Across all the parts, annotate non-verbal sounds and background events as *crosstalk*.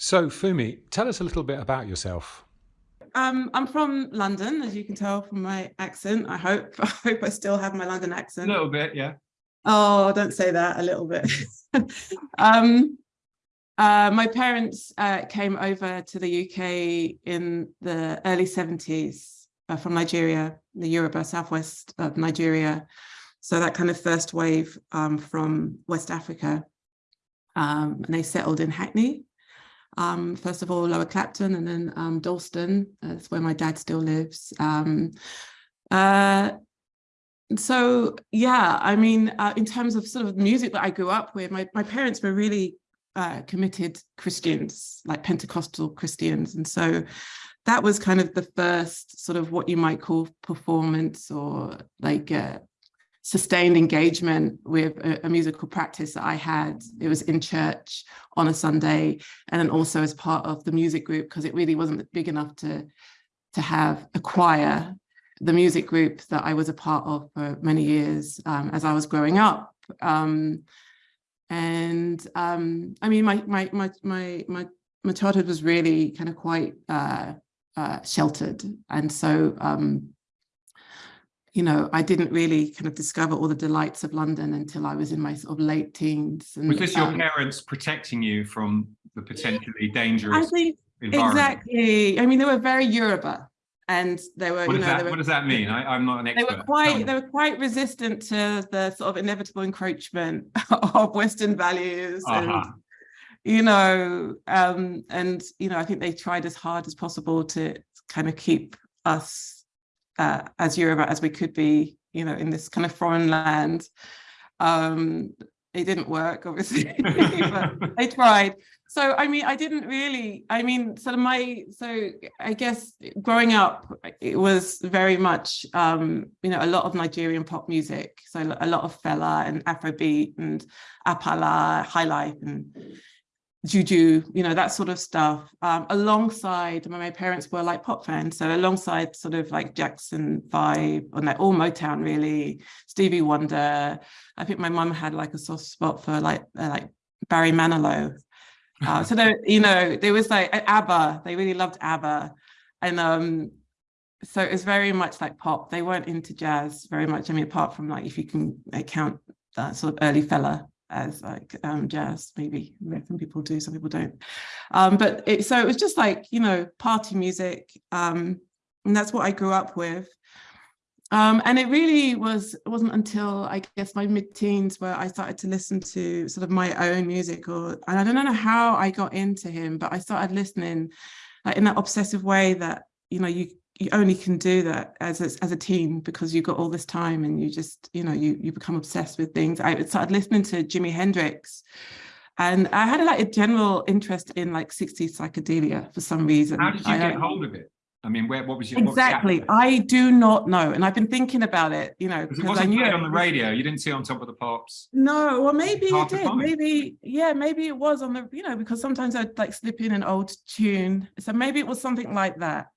So, Fumi, tell us a little bit about yourself. Um, I'm from London, as you can tell from my accent. I hope. *laughs* I hope I still have my London accent. A little bit, yeah. Oh, don't say that. A little bit. *laughs* um, uh, my parents uh, came over to the UK in the early 70s uh, from Nigeria, the Yoruba, southwest of Nigeria. So that kind of first wave um, from West Africa. Um, and they settled in Hackney. Um, first of all, Lower Clapton and then um, Dalston, that's where my dad still lives. Um, uh, so yeah, I mean, uh, in terms of sort of the music that I grew up with, my, my parents were really uh, committed Christians, like Pentecostal Christians. And so that was kind of the first sort of what you might call performance or like uh, sustained engagement with a, a, musical practice that I had. It was in church on a Sunday and then also as part of the music group because it really wasn't big enough to, to have a choir. The music group that I was a part of for many years um, as I was growing up. Um, and um, I mean, my, my, my, my, my, my childhood was really kind of quite uh, uh, sheltered. And so um, you know, I didn't really kind of discover all the delights of London until I was in my sort of late teens. And, was this your um, parents protecting you from the potentially dangerous I think, Exactly. I mean, they were very Yoruba and they were, what you know, that, were, what does that mean? I, am not an expert. They were quite, they were quite resistant to the sort of inevitable encroachment *laughs* of Western values uh -huh. and, you know, um, and, you know, I think they tried as hard as possible to kind of keep us uh, as Yoruba as we could be, you know, in this kind of foreign land. Um, it didn't work, obviously, *laughs* but I *laughs* tried. So, I mean, I didn't really, I mean, sort of my, so I guess growing up, it was very much, um, you know, a lot of Nigerian pop music. So a lot of Fela and Afrobeat and Apala, High Life and juju, you know, that sort of stuff, um, alongside, my parents were like pop fans, so alongside sort of like Jackson 5, or like all Motown really, Stevie Wonder. I think my mum had like a soft spot for like uh, like Barry Manilow. Uh, so there, *laughs* you know, there was like ABBA, they really loved ABBA. And um, so it was very much like pop. They weren't into jazz very much. I mean, apart from like, if you can count that sort of early Fela as like um, jazz, maybe some people do, some people don't. Um, but it, so it was just like, you know, party music. Um, and that's what I grew up with. Um, and it really was, it wasn't until I guess my mid-teens where I started to listen to sort of my own music or, and I don't know how I got into him, but I started listening like, in that obsessive way that, you know, you you only can do that as a, as a teen because you've got all this time and you just, you know, you, you become obsessed with things. I started listening to Jimi Hendrix and I had like a general interest in like 60s psychedelia for some reason. How did you I, get hold of it? I mean, where, what was your exactly? Was I do not know, and I've been thinking about it. You know, because I knew it on the radio. You didn't see it on Top of the Pops. No, well, maybe it did. Maybe, yeah, maybe it was on the. You know, because sometimes I'd like slip in an old tune, so maybe it was something like that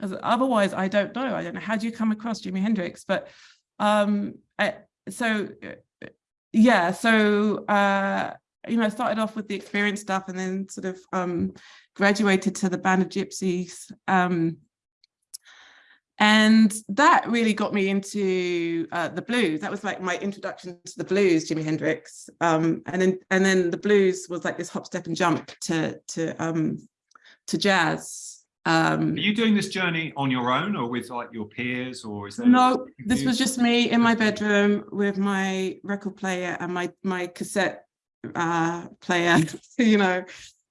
otherwise I don't know. I don't know. How do you come across Jimi Hendrix? But um, I, so uh, yeah, so uh, you know, I started off with the experience stuff and then sort of um, graduated to the Band of Gypsys. Um, and that really got me into uh, the blues. That was like my introduction to the blues, Jimi Hendrix. Um, and then and then the blues was like this hop, step and jump to to um, to jazz. Um, Are you doing this journey on your own or with like your peers or is there? No, this was just me in my bedroom with my record player and my, my cassette uh, player, *laughs* you know,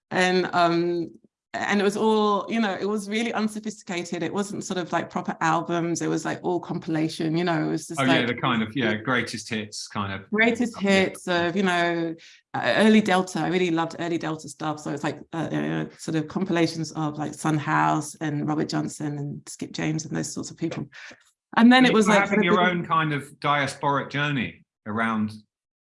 and um, and it was all, you know, it was really unsophisticated. It wasn't sort of like proper albums. It was like all compilation, you know, it was just oh, like, yeah, the kind of, yeah, greatest hits kind of. Greatest hits of, you know, uh, early Delta. I really loved early Delta stuff. So it's like uh, uh, sort of compilations of like Son House and Robert Johnson and Skip James and those sorts of people. And then it was like having your own kind of diasporic journey around.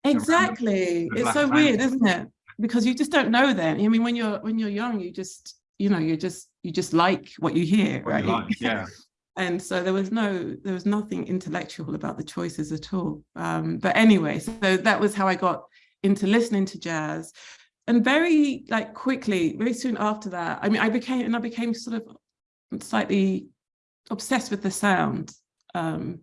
Exactly. Around it's so weird, isn't it? Because you just don't know then. I mean, when you're when you're young, you just you know, you just you just like what you hear, right? You like, yeah. *laughs* and so there was no there was nothing intellectual about the choices at all. Um, but anyway, so that was how I got into listening to jazz. and very like quickly, very soon after that, I mean, I became and I became sort of slightly obsessed with the sound. Um,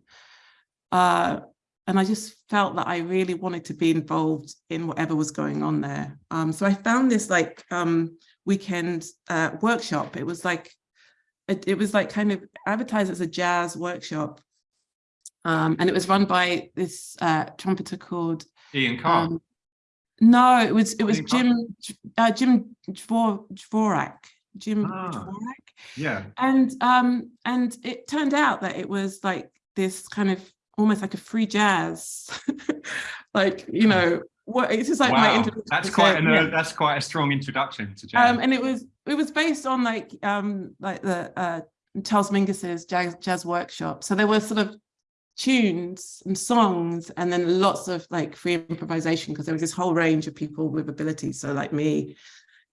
uh, and I just felt that I really wanted to be involved in whatever was going on there. Um, so I found this like um, weekend uh, workshop. It was like, it, it, was like kind of advertised as a jazz workshop. Um, and it was run by this uh, trumpeter called Ian Carr. Um, no, it was it was Ian Jim uh, Jim Dvorak. Jim ah, Dvorak. Yeah. And um and it turned out that it was like this kind of almost like a free jazz, *laughs* like, you know, what it's just like wow. my that's quite an, yeah. that's quite a strong introduction to jazz. Um, and it was it was based on like um like the uh Charles Mingus's jazz jazz workshop. So there were sort of tunes and songs and then lots of like free improvisation because there was this whole range of people with abilities. So like me,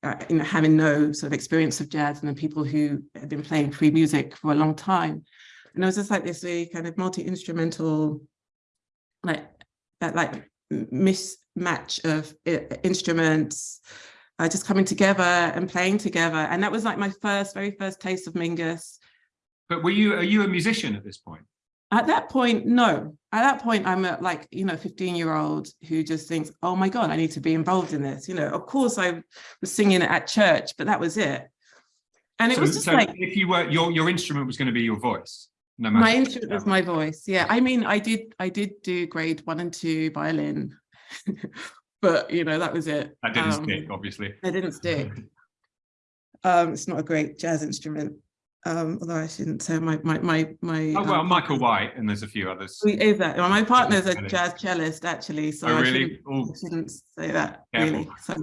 uh, you know, having no sort of experience of jazz and then people who had been playing free music for a long time. And it was just like this really kind of multi-instrumental, like that like mismatch of uh, instruments uh, just coming together and playing together. And that was like my first, very first taste of Mingus. But were you, are you a musician at this point? At that point, no. At that point, I'm a like, you know, 15 year old who just thinks, oh my God, I need to be involved in this. You know, of course I was singing at church, but that was it. And it so, was just so like, if you were, your, your instrument was going to be your voice. No my instrument was my voice. Yeah. I mean, I did, I did do grade one and two violin, *laughs* but you know, that was it. That didn't um, stick, obviously. It didn't *laughs* stick. um, it's not a great jazz instrument um, although I shouldn't say my my my my. Oh well, um, Michael White and there's a few others. Is that well, my partner's a jazz cellist actually, so oh, really? I, shouldn't, I, shouldn't, say that Careful. really. So,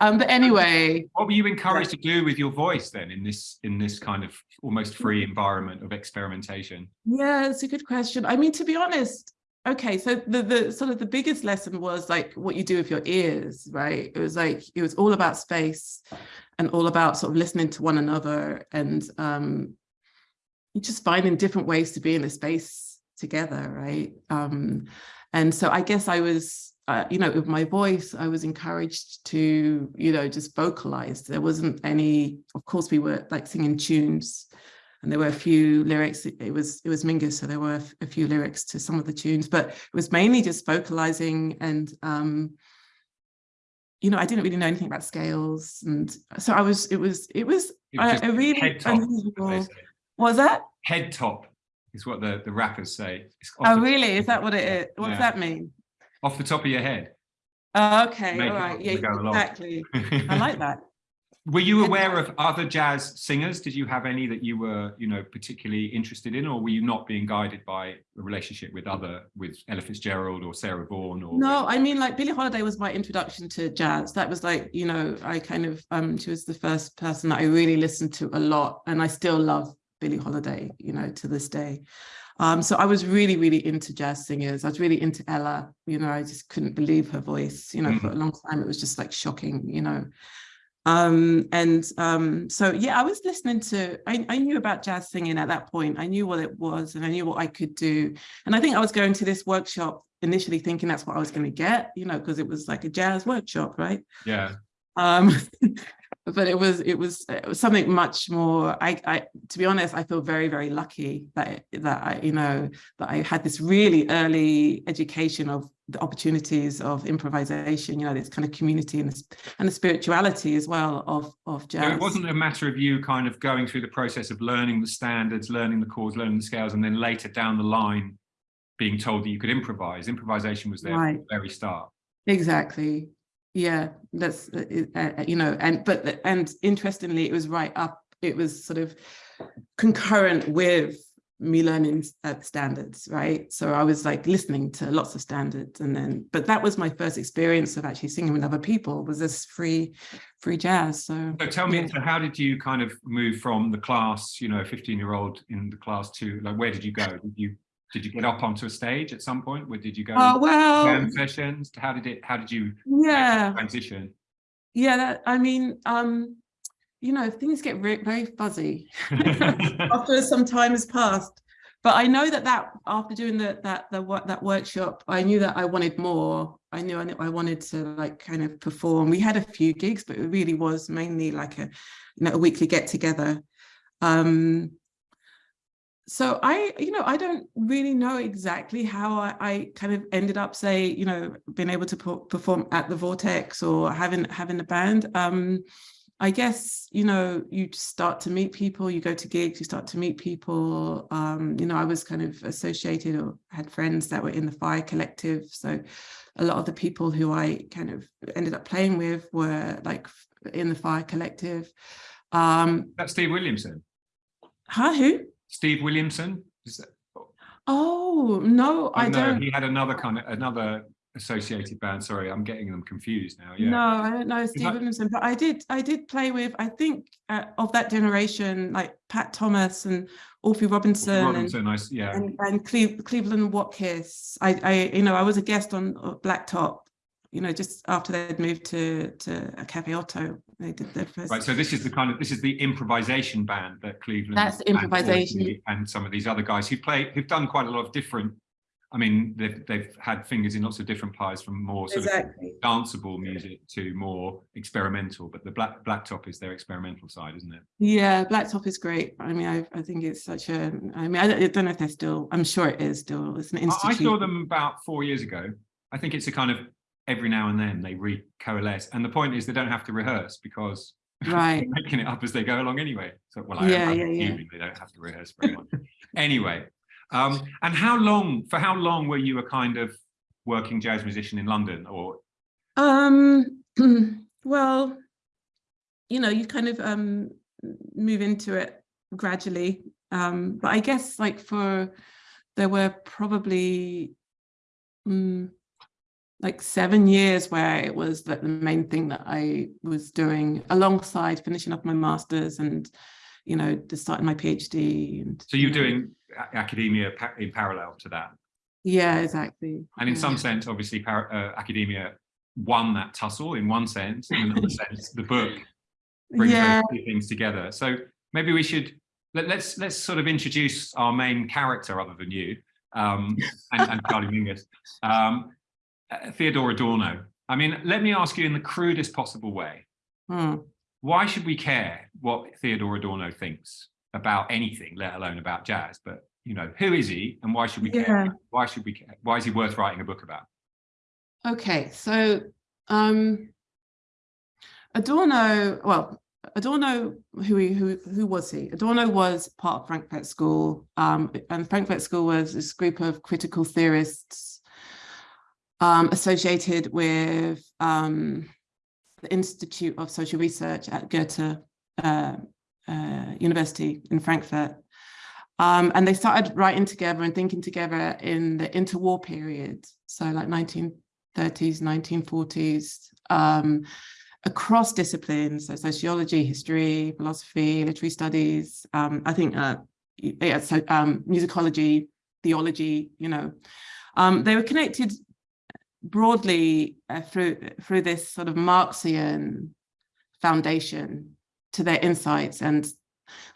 um, but anyway. What were you encouraged to do with your voice then in this in this kind of almost free environment of experimentation? Yeah, it's a good question. I mean, to be honest, okay so the the sort of the biggest lesson was like what you do with your ears right it was like it was all about space and all about sort of listening to one another and um just finding different ways to be in a space together right um and so i guess i was uh, you know with my voice i was encouraged to you know just vocalize there wasn't any of course we were like singing tunes and there were a few lyrics. It, was it was Mingus, so there were a few lyrics to some of the tunes, but it was mainly just vocalizing and um, you know, I didn't really know anything about scales, and so I was. It was it was, it was a, a really unusual. Was that head top? Is what the the rappers say. Oh, really? Is that what it is? What yeah. does that mean? Off the top of your head. Oh, okay, all right, yeah, exactly. I *laughs* like that. Were you aware of other jazz singers? Did you have any that you were, you know, particularly interested in, or were you not being guided by a relationship with other, with Ella Fitzgerald or Sarah Vaughan? Or no, I mean, like Billie Holiday was my introduction to jazz. That was like, you know, I kind of, um, she was the first person that I really listened to a lot, and I still love Billie Holiday, you know, to this day. Um, so I was really, really into jazz singers. I was really into Ella. You know, I just couldn't believe her voice. You know, mm. for a long time it was just like shocking. You know, um, and um, so, yeah, I was listening to, I, I, knew about jazz singing at that point. I knew what it was and I knew what I could do. And I think I was going to this workshop initially thinking that's what I was going to get, you know, because it was like a jazz workshop, right? Yeah. Um, *laughs* but it was, it was, it was something much more, I, I, to be honest, I feel very, very lucky that, that I, you know, that I had this really early education of the opportunities of improvisation, you know, this kind of community and the, and the spirituality as well of, of jazz. So it wasn't a matter of you kind of going through the process of learning the standards, learning the chords, learning the scales, and then later down the line being told that you could improvise. Improvisation was there right. from the very start. Exactly. Yeah, that's, uh, uh, you know, and, but, and interestingly, it was right up, it was sort of concurrent with me learning uh, standards, right? So I was like listening to lots of standards and then, but that was my first experience of actually singing with other people was this free, free jazz. So, so tell me, yeah. so how did you kind of move from the class, you know, 15 year old in the class to like, where did you go? Did you, did you get up onto a stage at some point? Where did you go? Oh, well, sessions? How did it, how did you yeah. transition? Yeah, that, I mean, um, you know, things get very fuzzy *laughs* after some time has passed. but I know that that after doing the, that the that workshop, I knew that I wanted more. I knew I, knew I wanted to like kind of perform. We had a few gigs, but it really was mainly like a you know a weekly get together. Um, so I, you know, I don't really know exactly how I, I, kind of ended up, say, you know, being able to perform at the Vortex or having having a band. Um, I guess, you know, you start to meet people, you go to gigs, you start to meet people. Um, you know, I was kind of associated or had friends that were in the Fire Collective. So a lot of the people who I kind of ended up playing with were like in the Fire Collective. Um, That's Steve Williamson. Huh, who? Steve Williamson. That... Oh, no, oh, I no, don't. He had another kind of, another associated band. Sorry, I'm getting them confused now. Yeah. No, I don't know Steve that... Williamson, but I did I did play with I think uh, of that generation like Pat Thomas and Orphy Robinson, Robinson, and, I, yeah, and, and Cle Cleveland Watkiss. I I you know I was a guest on Blacktop you know, just after they'd moved to to a Cafe Oto, they did their first. Right. So this is the kind of this is the improvisation band that Cleveland. That's improvisation. And, and some of these other guys who play who've done quite a lot of different. I mean, they've they've had fingers in lots of different pies, from more sort exactly. of danceable music to more experimental. But the black blacktop is their experimental side, isn't it? Yeah, blacktop is great. I mean, I I think it's such a. I mean, I don't know if they're still. I'm sure it is still. It's an institute. I saw them about four years ago. I think it's a kind of every now and then they re-coalesce. And the point is they don't have to rehearse because *laughs* right. making it up as they go along anyway. So well, I yeah, am, yeah, yeah. they don't have to rehearse very much. anyway, um, and how long, for how long were you a kind of working jazz musician in London or? Um, *clears throat* well, you know, you kind of um, move into it gradually. Um, but I guess like for, there were probably, um, like seven years where it was that the main thing that I was doing alongside finishing up my master's and, you know, just starting my PhD. And, so you're you know, doing academia in parallel to that? Yeah, exactly. And in yeah. some sense, obviously, uh, academia won that tussle in one sense, in another *laughs* sense, the book brings yeah. those two things together. So maybe we should let, let's let's sort of introduce our main character other than you um, and, and Charlie Mingus. Um, uh, Theodor Adorno. I mean, let me ask you in the crudest possible way. Hmm. Why should we care what Theodor Adorno thinks about anything, let alone about jazz? But, you know, who is he and why should we care? Why should we care? Why is he worth writing a book about? Okay, so um, Adorno, well, Adorno, who, he, who, who was he? Adorno was part of Frankfurt School, um, and Frankfurt School was this group of critical theorists um, associated with um, the Institute of Social Research at Goethe uh, uh, University in Frankfurt. Um, and they started writing together and thinking together in the interwar period, so like 1930s, 1940s, um, across disciplines, so sociology, history, philosophy, literary studies, um, I think, uh, yeah, so um, musicology, theology, you know. Um, they were connected broadly uh, through through this sort of Marxian foundation to their insights and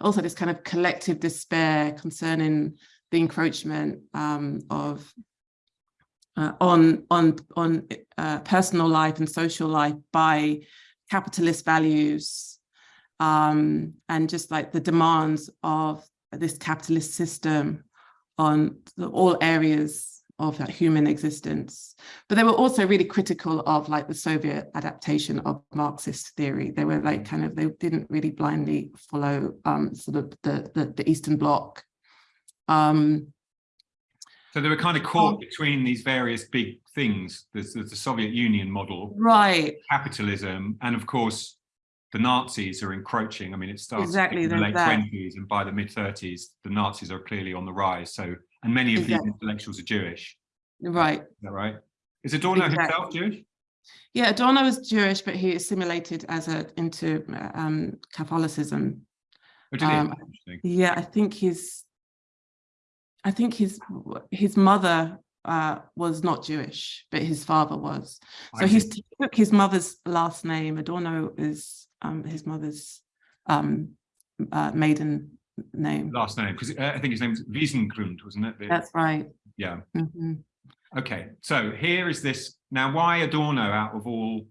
also this kind of collective despair concerning the encroachment um, of uh, on on on uh, personal life and social life by capitalist values um, and just like the demands of this capitalist system on all areas of that human existence. But they were also really critical of like the Soviet adaptation of Marxist theory. They were like kind of, they didn't really blindly follow um, sort of the, the, the Eastern Bloc. Um, so they were kind of caught um, between these various big things. There's, there's the Soviet Union model, right? Capitalism, and of course, the Nazis are encroaching. I mean, it starts exactly in the late that. 20s, and by the mid 30s, the Nazis are clearly on the rise. So and many of exactly. these intellectuals are Jewish. Right. Is that right? Is Adorno exactly. himself Jewish? Yeah, Adorno was Jewish, but he assimilated as a into um, Catholicism. Oh, um, yeah, I think his, I think his his mother uh, was not Jewish, but his father was. So he took his mother's last name. Adorno is um, his mother's um, uh, maiden name. Last name, because uh, I think his name name's Wiesengrund, wasn't it? The- That's right. yeah. Mhm. Okay. So here is this. Now, why Adorno out of all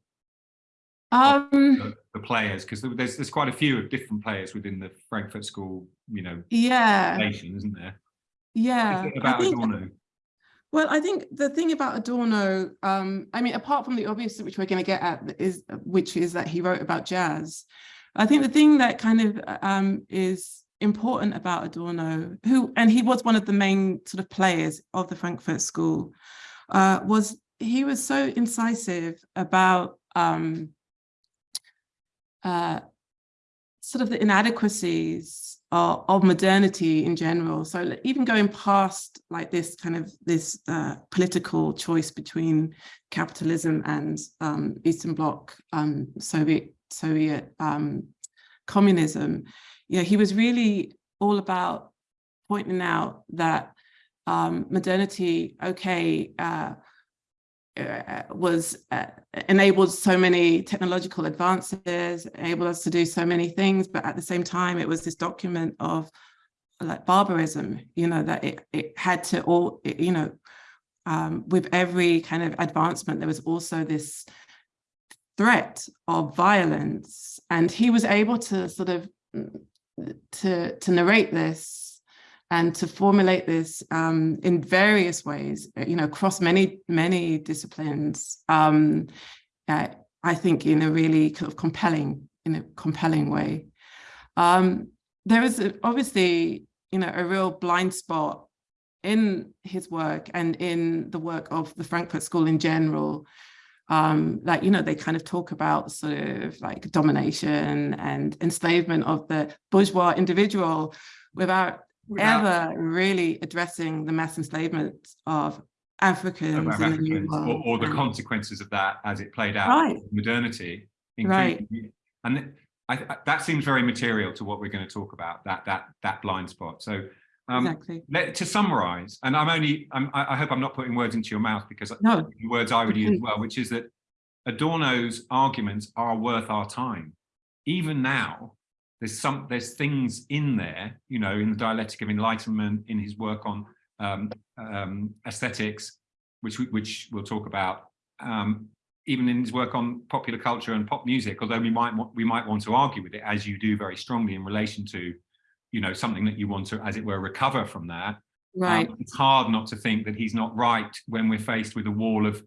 Um, the, the players? Because there's there's quite a few of different players within the Frankfurt School, you know, yeah, nation, isn't there? yeah. Is about think- Adorno? Well, I think the thing about Adorno, um, I mean, apart from the obvious, which we're going to get at, is which is that he wrote about jazz. I think the thing that kind of um, is important about Adorno, who and he was one of the main sort of players of the Frankfurt School, uh, was he was so incisive about um, uh, sort of the inadequacies of, of modernity in general. So even going past like this kind of this uh, political choice between capitalism and um, Eastern Bloc um, Soviet Soviet um, communism, you know, he was really all about pointing out that um, modernity, okay, uh, uh, was uh, enabled so many technological advances, enabled us to do so many things, but at the same time, it was this document of like barbarism, you know, that it, it had to all, it, you know, um, with every kind of advancement, there was also this threat of violence. And he was able to sort of mm, to, to narrate this and to formulate this um, in various ways, you know, across many, many disciplines, um, uh, I think in a really kind of compelling, in a compelling way. Um, there is a, obviously, you know, a real blind spot in his work and in the work of the Frankfurt School in general. Um, like, you know, they kind of talk about sort of like domination and enslavement of the bourgeois individual without Without- ever really addressing the mass enslavement of Africans in the Africans, or, or the and- consequences of that as it played out Right. in modernity. Right. And I, I- that seems very material to what we're going to talk about, that that that blind spot. So um, Exactly. let, to summarize, and I'm only, I'm, I hope I'm not putting words into your mouth because No, the words I would use as well, which is that Adorno's arguments are worth our time. Even now, there's some there's things in there, you know, in the dialectic of enlightenment, in his work on um, um, aesthetics, which we, which we'll talk about, um, even in his work on popular culture and pop music. Although we might we might want to argue with it, as you do very strongly in relation to, you know, something that you want to, as it were, recover from that. right. Um, it's hard not to think that he's not right when we're faced with a wall of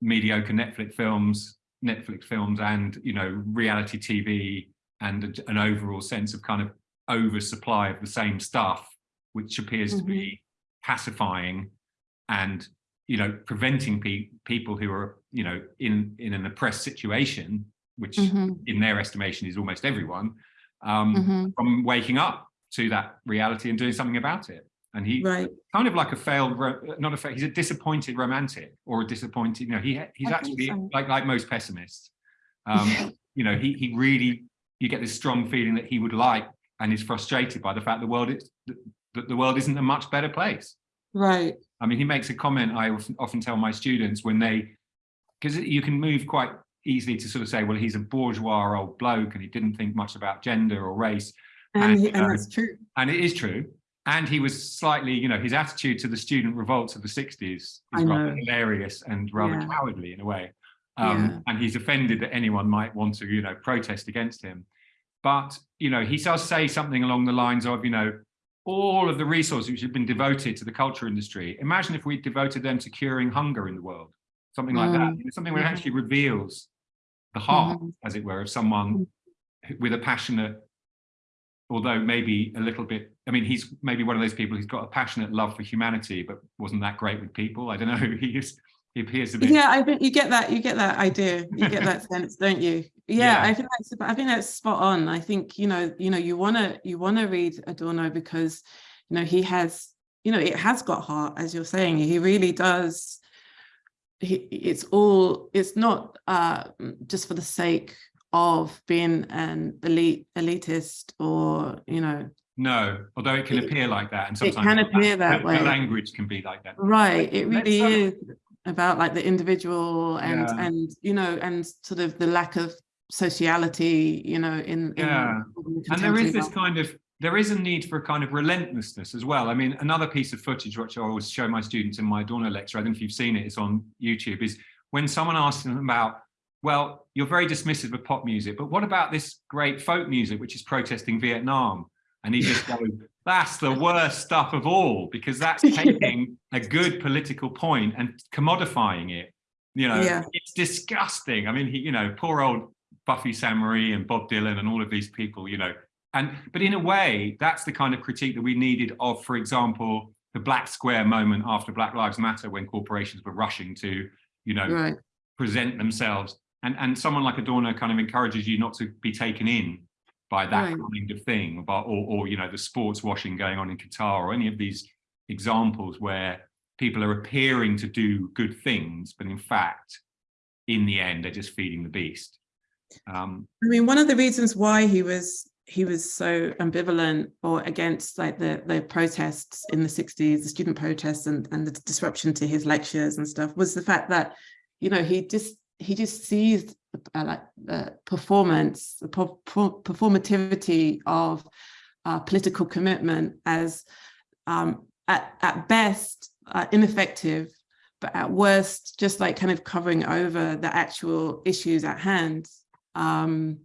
mediocre Netflix films, Netflix films, and you know reality TV, and a- an overall sense of kind of oversupply of the same stuff, which appears to be pacifying and you know preventing pe- people who are you know in in an oppressed situation, which Mhm, in their estimation is almost everyone, um, mhm, from waking up to that reality and doing something about it. And he Right. kind of like a failed, not a failed, he's a disappointed romantic or a disappointed, you know, he he's I actually so. like like most pessimists. *laughs* Um, you know, he he really, you get this strong feeling that he would like and is frustrated by the fact the world is that the world isn't a much better place. Right. I mean, he makes a comment I often tell my students when they, because you can move quite easily to sort of say, well, he's a bourgeois old bloke and he didn't think much about gender or race. And, And, he- and uh, that's true. And it is true. And he was slightly, you know, his attitude to the student revolts of the 60s is rather hilarious and rather Yeah. cowardly in a way. Um, Yeah. And he's offended that anyone might want to, you know, protest against him. But, you know, he does say something along the lines of, you know, all of the resources which have been devoted to the culture industry, imagine if we devoted them to curing hunger in the world, something like that, Mm. You know, something that Mhm. actually reveals the heart, Mhm. as it were, of someone with a passionate, although maybe a little bit, I mean, he's maybe one of those people who's got a passionate love for humanity, but wasn't that great with people. I don't know. *laughs* He is, he appears to be. Yeah, I think you get that. You get that idea. You get that *laughs* sense, don't you? Yeah, Yeah. I think that's. I think that's spot on. I think you know, you know, you wanna you wanna read Adorno because, you know, he has, you know, it has got heart, as you're saying. He really does. He, it's all. It's not uh, just for the sake of being an elite elitist or you know No, although it can It- appear like that, and sometimes it can appear that the way. language can be like that. Right, it really is about like the individual and Yeah. and you know and sort of the lack of sociality, you know, in, in Yeah. in And there is this life. kind of, there is a need for a kind of relentlessness as well. I mean, another piece of footage which I always show my students in my Adorno lecture, I don't know if you've seen it, it's on YouTube, is when someone asks them about, well, you're very dismissive of pop music, but what about this great folk music, which is protesting Vietnam? And he just *laughs* goes, that's the worst stuff of all, because that's taking a good political point and commodifying it. You know, Yeah. it's disgusting. I mean, he, you know, poor old Buffy Sainte-Marie and Bob Dylan and all of these people, you know, and but in a way, that's the kind of critique that we needed of, for example, the black square moment after Black Lives Matter, when corporations were rushing to, you know, Right. present themselves. And, and someone like Adorno kind of encourages you not to be taken in by that Right. kind of thing, about, or, or, you know, the sports washing going on in Qatar or any of these examples where people are appearing to do good things, but in fact, in the end, they're just feeding the beast. Um, I mean, one of the reasons why he was he was so ambivalent or against like the the protests in the 60s, the student protests and, and the disruption to his lectures and stuff was the fact that, you know, he just he just sees uh, like the performance, the per- per- performativity of uh, political commitment as um, at, at best uh, ineffective, but at worst, just like kind of covering over the actual issues at hand. Um,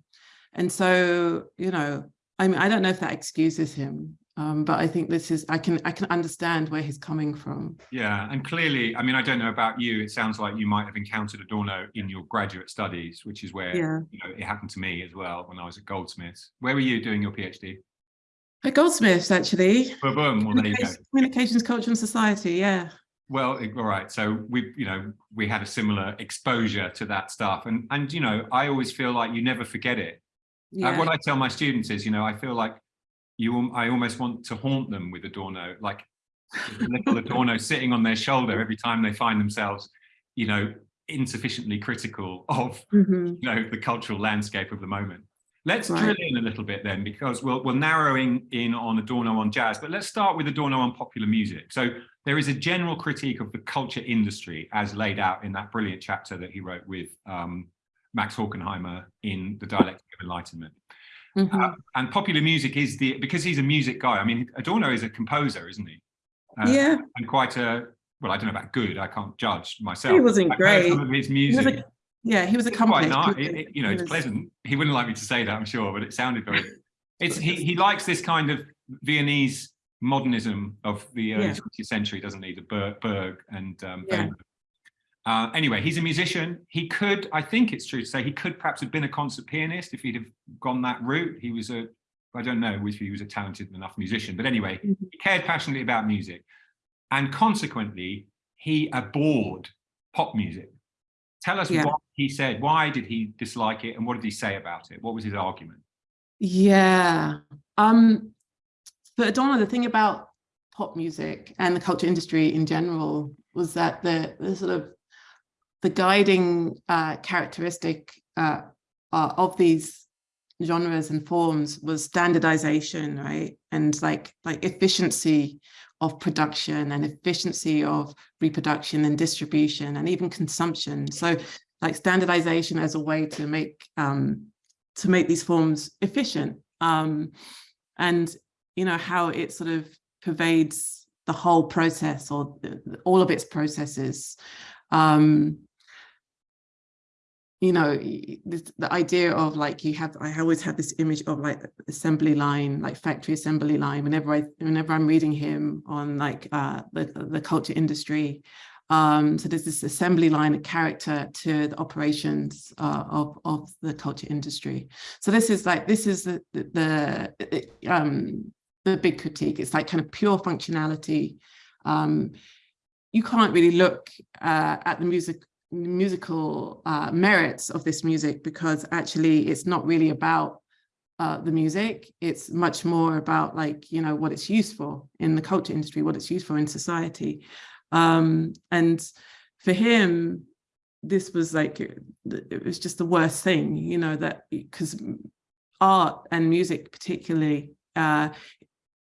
and so, you know, I mean, I don't know if that excuses him, um, but I think this is, I can, I can understand where he's coming from. yeah, and clearly, I mean, I don't know about you, it sounds like you might have encountered Adorno in your graduate studies, which is where, Yeah. you know, it happened to me as well when I was at Goldsmiths. Where were you doing your PhD? At Goldsmiths, actually. Boom, boom, well, there you go. Communications, Culture and Society, yeah. Well, all right. So we, you know, we had a similar exposure to that stuff, and and you know, I always feel like you never forget it. Uh, Yeah, what I tell my students is, you know, I feel like you, I almost want to haunt them with Adorno, like little Adorno sitting on their shoulder every time they find themselves, you know, insufficiently critical of Mhm. you know the cultural landscape of the moment. Let's Right. drill in a little bit then, because we'll we're narrowing in on Adorno on jazz, but let's start with Adorno on popular music. So there is a general critique of the culture industry as laid out in that brilliant chapter that he wrote with um, Max Horkheimer in The Dialectic of Enlightenment. Mhm. Uh, and popular music is the because he's a music guy. I mean, Adorno is a composer, isn't he? Uh, yeah, and quite a well. I don't know about good. I can't judge myself. he wasn't I've great. Some of his He music. a- yeah, he was a It's quite nice. It- it- you know, he it's pleasant. He wouldn't like me to say that, I'm sure, but it sounded very. *laughs* It's he he likes this kind of Viennese modernism of the early Yeah. 20th century, doesn't he? The Berg, Berg and um, Yeah. Uh, anyway, he's a musician. He could, I think it's true to say, he could perhaps have been a concert pianist if he'd have gone that route. He was a, I don't know if he was a talented enough musician, but anyway, Mhm. he cared passionately about music, and consequently, he abhorred pop music. Tell us Yeah. what he said. Why did he dislike it, and what did he say about it? What was his argument? Yeah. Um, but Adorno, the thing about pop music and the culture industry in general was that the, the sort of the guiding uh, characteristic uh, uh, of these genres and forms was standardization, right? And like like efficiency of production and efficiency of reproduction and distribution and even consumption. So like standardization as a way to make um, to make these forms efficient um, and you know how it sort of pervades the whole process or the- all of its processes um, you know this, the idea of like you have i always have this image of like assembly line like factory assembly line whenever i whenever i'm reading him on like uh the, the culture industry um, so there's this assembly line of character to the operations uh, of, of the culture industry. So this is like, this is the, the, the, um, the big critique. It's like kind of pure functionality. Um, you can't really look uh, at the music musical uh, merits of this music because actually it's not really about uh, the music. It's much more about like, you know, what it's used for in the culture industry, what it's used for in society. Um, and for him, this was like, it was just the worst thing, you know, that because art and music particularly uh,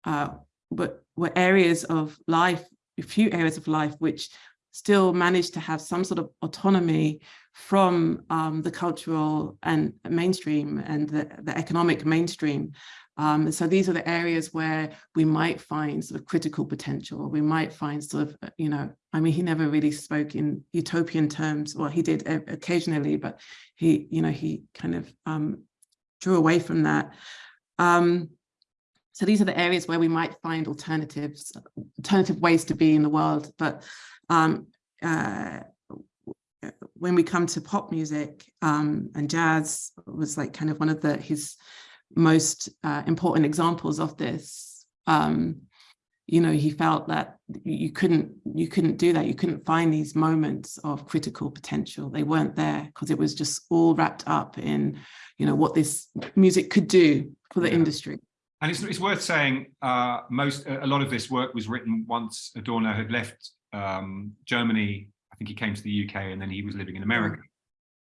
uh, were, were areas of life, a few areas of life, which still managed to have some sort of autonomy from um, the cultural and mainstream and the, the economic mainstream. Um, so these are the areas where we might find sort of critical potential. We might find sort of, you know, I mean, he never really spoke in utopian terms. Well, he did occasionally, but he, you know, he kind of um, drew away from that. Um, so these are the areas where we might find alternatives, alternative ways to be in the world. But um, uh, when we come to pop music um, and jazz was like kind of one of the his most uh, important examples of this. Um, you know, he felt that you couldn't you couldn't do that. You couldn't find these moments of critical potential. They weren't there because it was just all wrapped up in, you know, what this music could do for the yeah. industry. And it's, it's worth saying uh, most a lot of this work was written once Adorno had left um, Germany. I think he came to the UK and then he was living in America.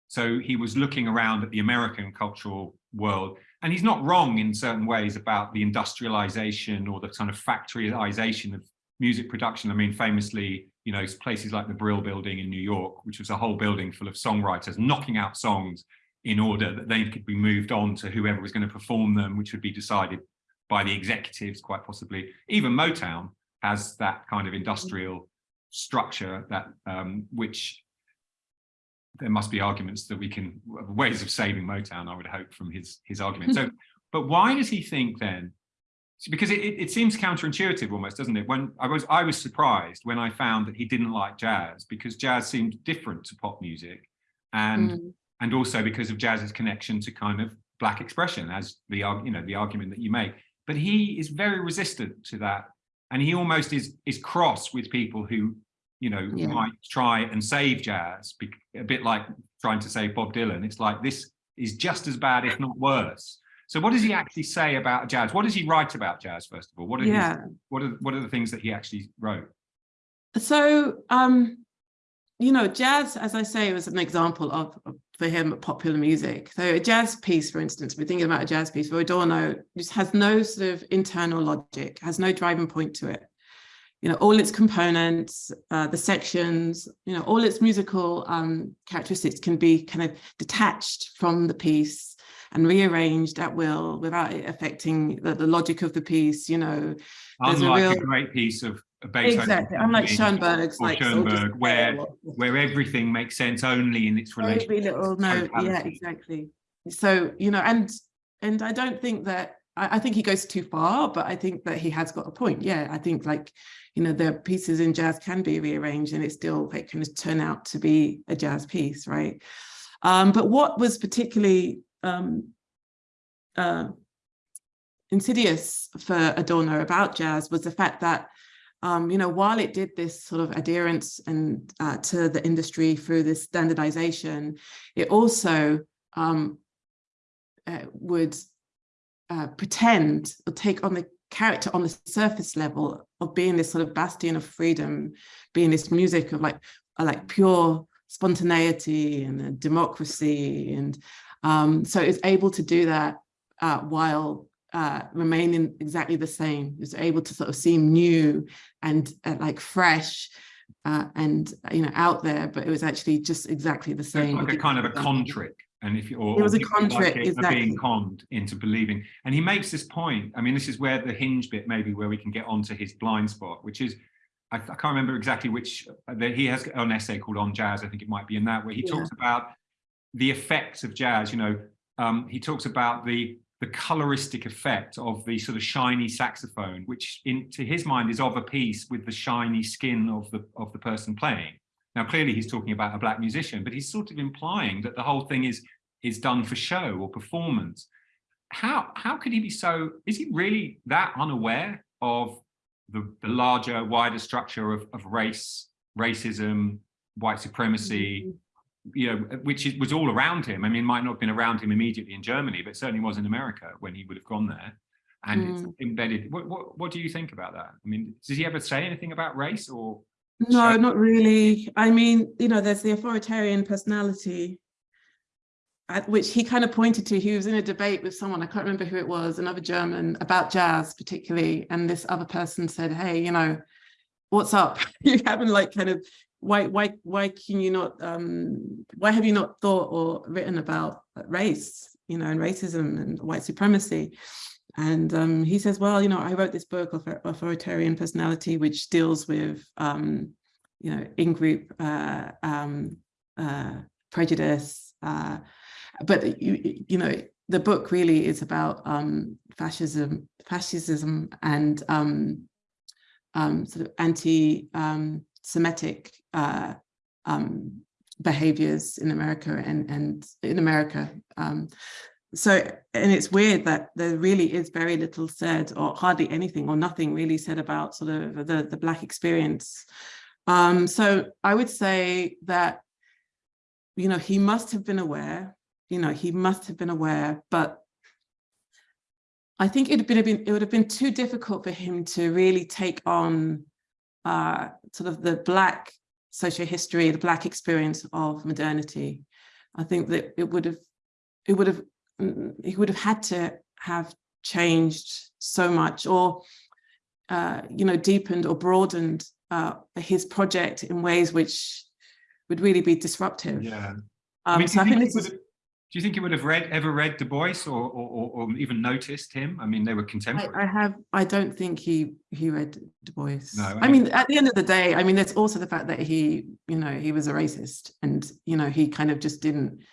So he was looking around at the American cultural world and he's not wrong in certain ways about the industrialization or the kind of factoryization of music production. I mean, famously, you know, places like the Brill Building in New York, which was a whole building full of songwriters knocking out songs in order that they could be moved on to whoever was going to perform them, which would be decided by the executives, quite possibly. Even Motown has that kind of industrial structure that um, which there must be arguments that we can ways of saving Motown, I would hope, from his his argument. *laughs* So, but why does he think then? Because it, it, it, seems counterintuitive almost, doesn't it? When I was I was surprised when I found that he didn't like jazz because jazz seemed different to pop music, and mm. and also because of jazz's connection to kind of black expression, as the you know the argument that you make. But he is very resistant to that, and he almost is is cross with people who you know, yeah. might try and save jazz, a bit like trying to save Bob Dylan. It's like this is just as bad, if not worse. So what does he actually say about jazz? What does he write about jazz, first of all? What are, yeah. his, what are, what are the things that he actually wrote? So, um, you know, jazz, as I say, was an example of, for him, popular music. So a jazz piece, for instance, we're thinking about a jazz piece for Adorno, just has no sort of internal logic, has no driving point to it you know, all its components, uh, the sections, you know, all its musical um, characteristics can be kind of detached from the piece and rearranged at will without it affecting the, the logic of the piece, you know. Unlike a, real... a great piece of Beethoven. Exactly, unlike Schoenberg's. Like, Schoenberg, where, where everything makes sense only in its relation. Every little note, yeah, exactly. So, you know, and and I don't think that I, I think he goes too far, but I think that he has got a point. Yeah, I think like, you know, the pieces in jazz can be rearranged and it still like can turn out to be a jazz piece, right? Um, but what was particularly um, uh, insidious for Adorno about jazz was the fact that, um, you know, while it did this sort of adherence and uh, to the industry through this standardization, it also um, uh, would uh, pretend or take on the character on the surface level of being this sort of bastion of freedom, being this music of like uh, like pure spontaneity and democracy, and um, so it's able to do that uh, while uh, remaining exactly the same. It's able to sort of seem new and uh, like fresh uh, and you know out there, but it was actually just exactly the same. Like a kind of a con trick and if you or, it was a contract like exactly. being conned into believing and he makes this point i mean this is where the hinge bit maybe where we can get onto his blind spot which is i, I can't remember exactly which uh, that he has an essay called on jazz i think it might be in that where he yeah. talks about the effects of jazz you know um, he talks about the the coloristic effect of the sort of shiny saxophone which in to his mind is of a piece with the shiny skin of the of the person playing now, clearly he's talking about a black musician, but he's sort of implying that the whole thing is, is done for show or performance. How, how could he be so, is he really that unaware of the, the larger, wider structure of, of race, racism, white supremacy, mm-hmm. you know, which was all around him. I mean, might not have been around him immediately in Germany, but certainly was in America when he would have gone there and mm. it's embedded. What, what, what do you think about that? I mean, does he ever say anything about race or? No, not really. I mean, you know, there's the authoritarian personality which he kind of pointed to. He was in a debate with someone, I can't remember who it was, another German about jazz particularly. And this other person said, hey, you know, what's up? *laughs* you haven't like kind of why why why can you not um why have you not thought or written about race you know and racism and white supremacy and um he says well you know i wrote this book authoritarian personality which deals with um you know in-group uh um uh prejudice uh but you you know the book really is about um fascism fascism and um um sort of anti um uh, um, behaviors in America and, and in America. Um, so, and it's weird that there really is very little said or hardly anything or nothing really said about sort of the, the Black experience. So I would say that, you know, he must have been aware, you know, he must have been aware, but I think it would have been, it would have been too difficult for him to really take on uh, sort of the Black social history, the Black experience of modernity. I think that it would have, it would have, mm, he would have had to have changed so much or, uh, you know, deepened or broadened uh, his project in ways which would really be disruptive. Yeah. Um, I mean, so I think this is, do you think you would have read ever read Du Bois or, or, or even noticed him? I mean, they were contemporary. I, I, have. I don't think he he read Du Bois. No, I, I mean, at the end of the day, I mean, there's also the fact that he, you know, he was a racist, and you know, he kind of just didn't.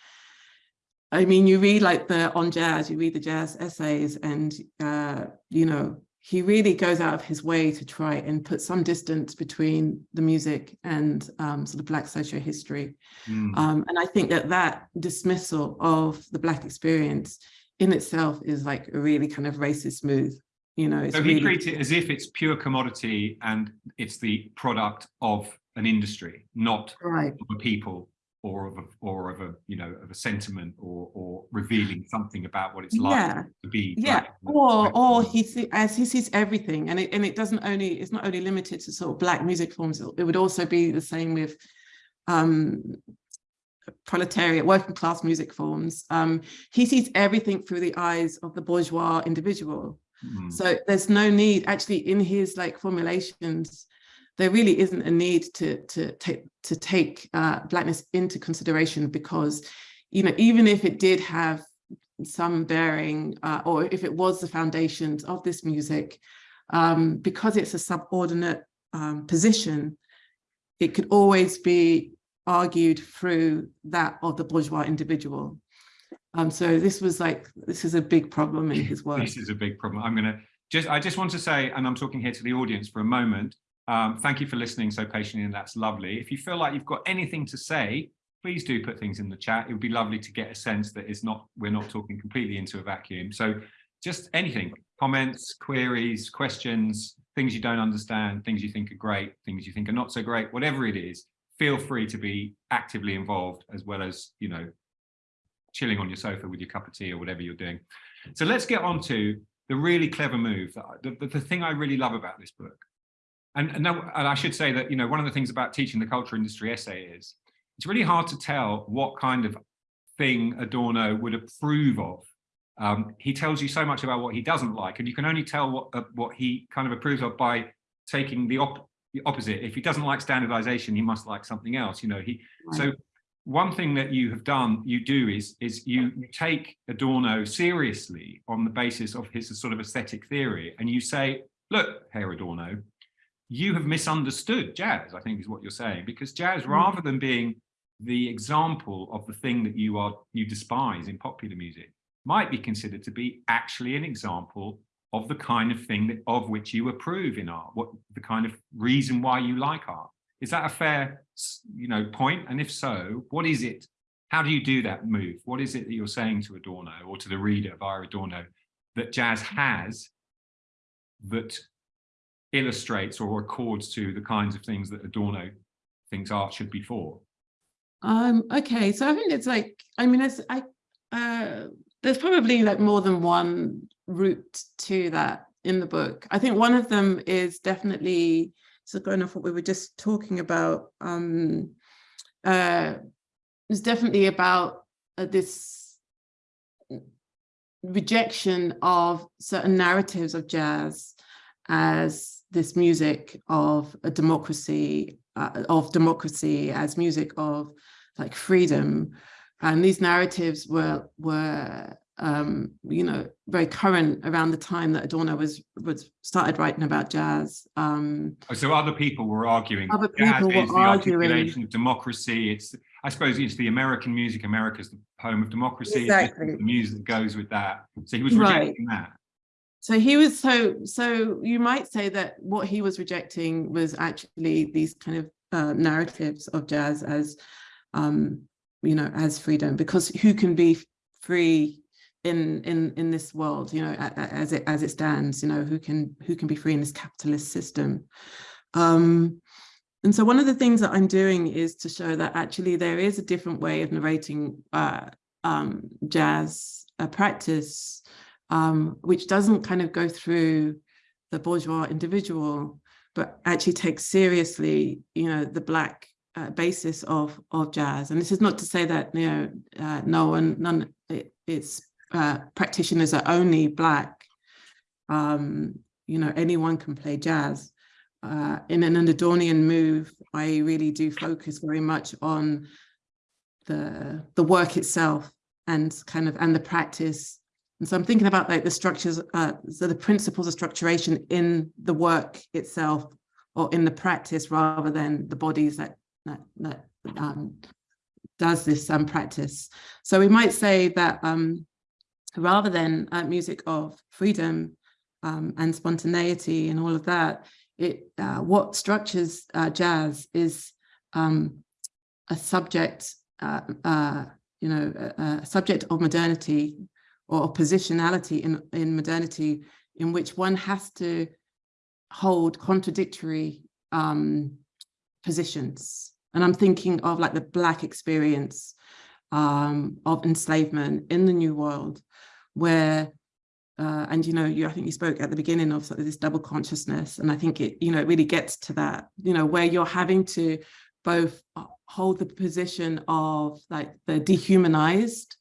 I mean, you read like the on jazz, you read the jazz essays, and uh, you know, he really goes out of his way to try and put some distance between the music and um, sort of Black social history. Mm. Um, and I think that that dismissal of the Black experience in itself is like a really kind of racist move. You know, so he really... treats it as if it's pure commodity and it's the product of an industry, not right. of a people or of a, or of a you know of a sentiment or or revealing something about what it's like yeah. to be yeah. or or he as he sees everything and it and it doesn't only it's not only limited to sort of black music forms it would also be the same with um proletariat working class music forms. Um he sees everything through the eyes of the bourgeois individual. Mm. so there's no need actually in his like formulations there really isn't a need to, to, take, to take uh, Blackness into consideration because, you know, even if it did have some bearing uh, or if it was the foundations of this music, um, because it's a subordinate um, position, it could always be argued through that of the bourgeois individual. Um, so this was like, this is a big problem in his work. This is a big problem. I'm gonna just, I just want to say, and I'm talking here to the audience for a moment, um, thank you for listening so patiently, and that's lovely. If you feel like you've got anything to say, please do put things in the chat. It would be lovely to get a sense that it's not we're not talking completely into a vacuum. So just anything, comments, queries, questions, things you don't understand, things you think are great, things you think are not so great, whatever it is, feel free to be actively involved as well as, you know, chilling on your sofa with your cup of tea or whatever you're doing. So let's get on to the really clever move, the, the, the thing I really love about this book. And, and, now, and I should say that, you know, one of the things about teaching the culture industry essay is it's really hard to tell what kind of thing Adorno would approve of. Um, he tells you so much about what he doesn't like, and you can only tell what uh, what he kind of approves of by taking the, op the opposite. If he doesn't like standardization, he must like something else. You know, he right. so one thing that you have done, you do is is you, you take Adorno seriously on the basis of his sort of aesthetic theory, and you say, look, Herr Adorno, you have misunderstood jazz, I think is what you're saying, because jazz, hmm. rather than being the example of the thing that you are you despise in popular music, might be considered to be actually an example of the kind of thing that of which you approve in art, what the kind of reason why you like art. Is that a fair, you know, point? And if so, what is it? How do you do that move? What is it that you're saying to Adorno or to the reader via Adorno that jazz has that illustrates or accords to the kinds of things that Adorno thinks art should be for? Um, okay, so I think it's like, I mean, it's, I, uh, there's probably like more than one route to that in the book. I think one of them is definitely, so going off what we were just talking about, um, uh, is definitely about uh, this rejection of certain narratives of jazz as this music of a democracy uh, of democracy, as music of like freedom. And these narratives were were um, you know very current around the time that Adorno was was started writing about jazz. Um, Oh, So other people were arguing. Other people were is the arguing. articulation of democracy. It's, I suppose, it's the American music. America's the home of democracy. Exactly. The music that goes with that. So he was Right. rejecting that. So he was so so you might say that what he was rejecting was actually these kind of uh, narratives of jazz as um, you know as freedom because who can be free in in in this world you know a- a- as it as it stands you know who can who can be free in this capitalist system? Um and so one of the things that I'm doing is to show that actually there is a different way of narrating uh, um, jazz uh, practice um, which doesn't kind of go through the bourgeois individual, but actually takes seriously, you know, the black uh, basis of of jazz. And this is not to say that you know uh, no one, none, it, it's uh, practitioners are only black. Um, you know, anyone can play jazz. Uh, in an Adornian move, I really do focus very much on the the work itself and kind of and the practice and so I'm thinking about like the structures, uh, so the principles of structuration in the work itself or in the practice rather than the bodies that that, that um, does this um, practice. So we might say that um, rather than uh, music of freedom um, and spontaneity and all of that, it uh, what structures uh, jazz is um, a subject, uh, uh, you know, a, a subject of modernity or positionality in, in modernity in which one has to hold contradictory um, positions. And I'm thinking of like the Black experience um, of enslavement in the New World, where, uh, and you know, you I think you spoke at the beginning of sort of this double consciousness, and I think it, you know, it really gets to that, you know, where you're having to both uh, hold the position of like the dehumanized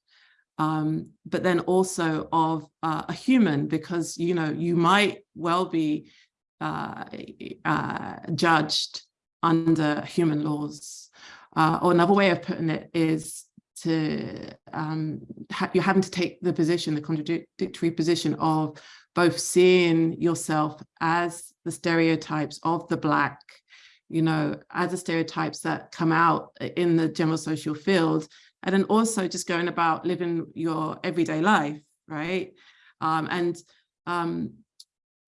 um, but then also of uh, a human, because you know you might well be uh, uh, judged under human laws. Uh, or another way of putting it is to um, ha you're having to take the position, the contradictory position of both seeing yourself as the stereotypes of the black, you know, as the stereotypes that come out in the general social field, and then also just going about living your everyday life, right? Um, and, um,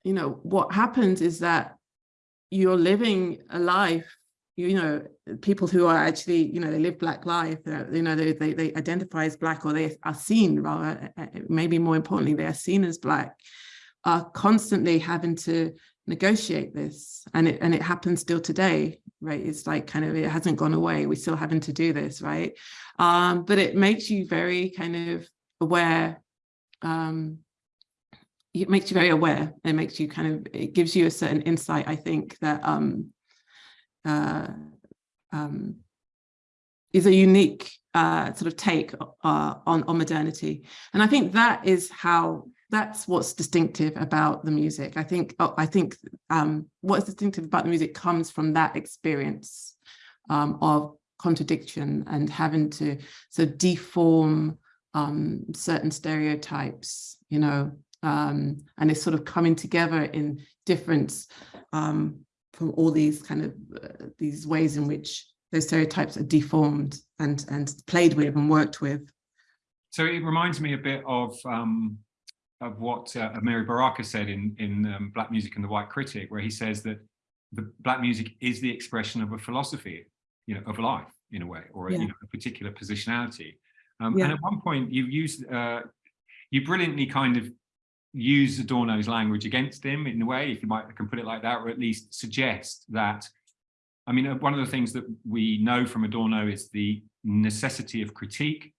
you know, what happens is that you're living a life, you know, people who are actually, you know, they live Black life, you know, they, they, they identify as Black or they are seen rather, maybe more importantly, they are seen as Black, are constantly having to negotiate this and it and it happens still today right? It's like kind of it hasn't gone away. We're still having to do this right? Um but it makes you very kind of aware um it makes you very aware. It makes you kind of it gives you a certain insight i think that um uh um is a unique uh sort of take uh on on modernity. And i think that is how that's what's distinctive about the music. I think oh, I think um, what's distinctive about the music comes from that experience um, of contradiction and having to sort of deform um, certain stereotypes, you know, um, and it's sort of coming together in difference um, from all these kind of uh, these ways in which those stereotypes are deformed and and played with and worked with. So it reminds me a bit of um, of what uh, Amiri Baraka said in, in um, Black Music and the White Critic, where he says that the Black music is the expression of a philosophy, you know, of life in a way, or a, Yeah. you know, a particular positionality. Um, Yeah. And at one point you used, uh, you brilliantly kind of use Adorno's language against him in a way, if you might I can put it like that, or at least suggest that, I mean, uh, one of the things that we know from Adorno is the necessity of critique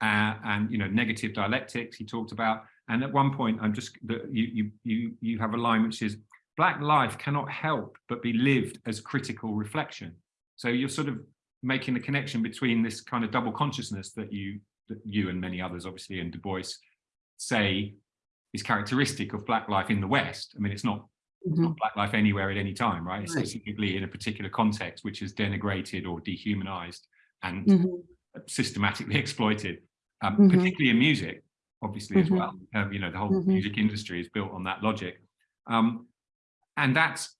uh, and, you know, negative dialectics he talked about. And at one point, I'm just, you, you, you, you have a line which is, Black life cannot help but be lived as critical reflection. So you're sort of making the connection between this kind of double consciousness that you, that you and many others, obviously, and Du Bois say is characteristic of Black life in the West. I mean, it's not Mhm. Black life anywhere at any time, right? It's Right. specifically in a particular context, which is denigrated or dehumanized and Mhm. systematically *laughs* exploited, um, Mhm. particularly in music, obviously as Mhm. well. You know, the whole Mhm. music industry is built on that logic, um, and that's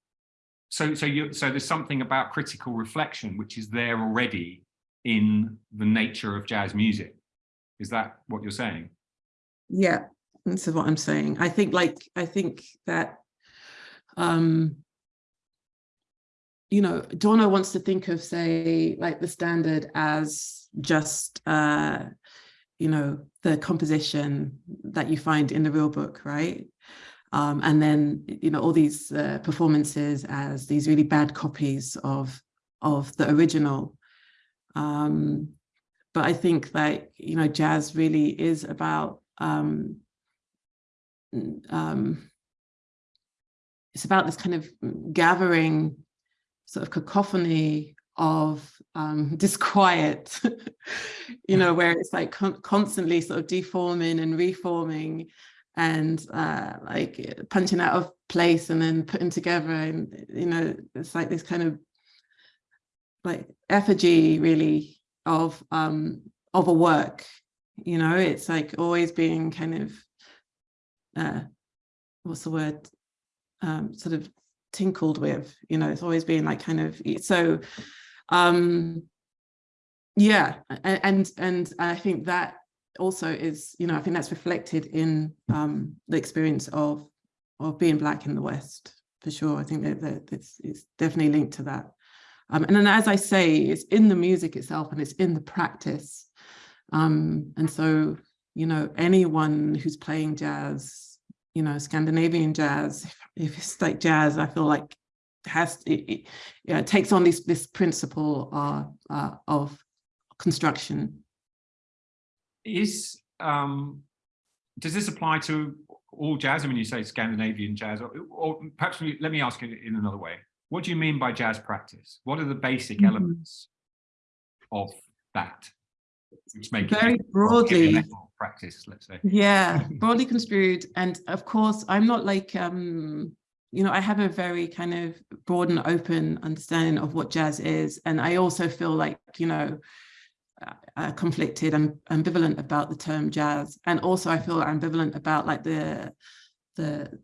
so. So you so there's something about critical reflection which is there already in the nature of jazz music. Is that what you're saying? Yeah, this is what I'm saying. I think like, I think that, um, you know, Adorno wants to think of, say, like the standard as just, uh, you know, the composition that you find in the real book, right? Um, and then, you know, all these uh, performances as these really bad copies of, of the original. Um, but I think that, you know, jazz really is about, um, um, it's about this kind of gathering sort of cacophony of um, *laughs* disquiet, you know, where it's like con constantly sort of deforming and reforming and uh, like punching out of place and then putting together and, you know, it's like this kind of like effigy really of um of a work you know? It's like always being kind of uh what's the word? Um sort of tinkled with you know? It's always being like kind of so um yeah and and i think that also is you know i think that's reflected in um the experience of of being black in the west for sure i think that, that it's, it's definitely linked to that um, and then, as I say, it's in the music itself and it's in the practice. Um, and so, you know, anyone who's playing jazz, you know, Scandinavian jazz, if, *laughs* if it's like jazz, I feel like has it, it, yeah, it takes on this this principle uh, uh, of construction. Is um, does this apply to all jazz? I mean, you say Scandinavian jazz, or, or perhaps let me ask it in another way. What do you mean by jazz practice? What are the basic Mhm. elements of that? Which make Very from broadly. practice, let's say. Yeah, *laughs* broadly construed. And of course, I'm not like, um, you know, I have a very kind of broad and open understanding of what jazz is. And I also feel like, you know, uh, uh, conflicted and ambivalent about the term jazz. And also I feel ambivalent about like the, the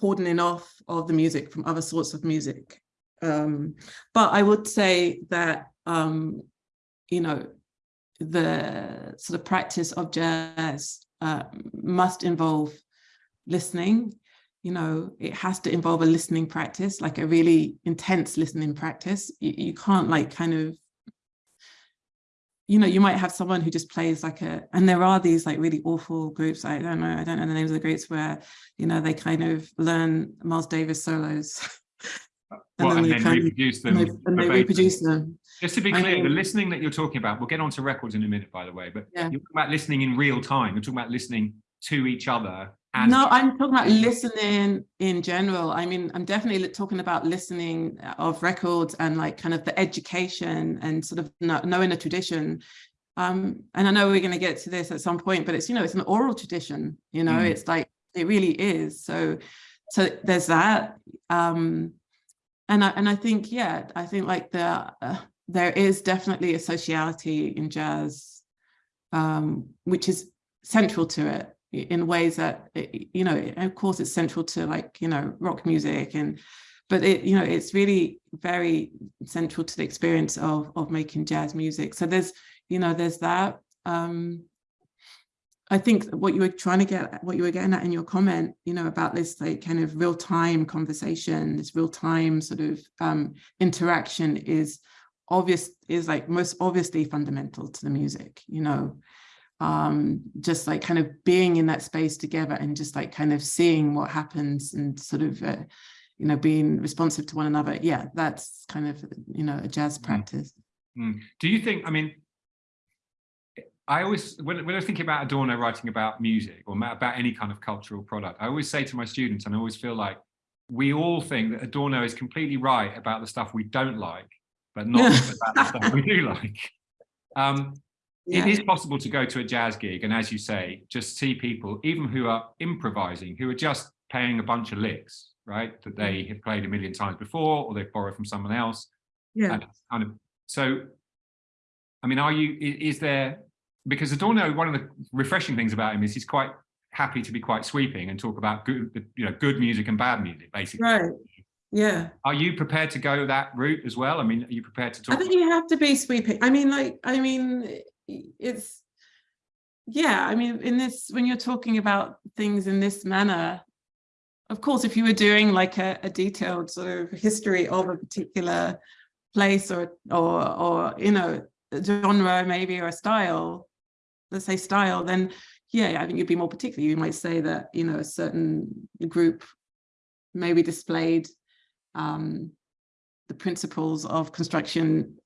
cordoning off of the music from other sorts of music. Um, but I would say that, um, you know, the sort of practice of jazz uh, must involve listening. You know, it has to involve a listening practice, like a really intense listening practice. You, you can't like kind of, you know, you might have someone who just plays like a, and there are these like really awful groups. I don't know, I don't know the names of the groups where, you know, they kind of learn Miles Davis solos. Well, *laughs* and then kind of- reproduce and them. they, and they reproduce them. Just to be clear, the listening that you're talking about, we'll get onto records in a minute, by the way, but Yeah. you're talking about listening in real time. You're talking about listening to each other. And No, I'm talking about listening in general. I mean, I'm definitely talking about listening of records and like kind of the education and sort of kno- knowing the tradition. Um, and I know we're going to get to this at some point, but it's, you know, it's an oral tradition, you know, Mm. it's like, it really is. So, so there's that. Um, and I, and I think, yeah, I think like the, uh, there is definitely a sociality in jazz, um, which is central to it in ways that it- you know of course it's central to like you know rock music and but it you know it's really very central to the experience of of making jazz music. So there's you know there's that. Um I think what you were trying to get at- what you were getting at in your comment you know about this like kind of real-time conversation this real-time sort of um interaction is obvious is like most obviously fundamental to the music you know um, just like kind of being in that space together and just like kind of seeing what happens and sort of, uh, you know, being responsive to one another. Yeah, that's kind of, you know, a jazz practice. Mm. Do you think, I mean, I always, when, when I was thinking about Adorno writing about music or about any kind of cultural product, I always say to my students, and I always feel like we all think that Adorno is completely right about the stuff we don't like, but not *laughs* about the stuff we do like. Um, it is possible to go to a jazz gig and as you say just see people even who are improvising who are just playing a bunch of licks right that they have played a million times before or they've borrowed from someone else. Yeah. Kind of so i mean are you is there because adorno one of the refreshing things about him is he's quite happy to be quite sweeping and talk about good you know good music and bad music basically. Right. Yeah. Are you prepared to go that route as well? I mean are you prepared to talk i think you have to be sweeping. I mean like i mean it's yeah i mean in this when you're talking about things in this manner of course if you were doing like a, a detailed sort of history of a particular place or or or you know genre maybe or a style let's say style then yeah i think you'd be more particular. You might say that you know a certain group maybe displayed um the principles of construction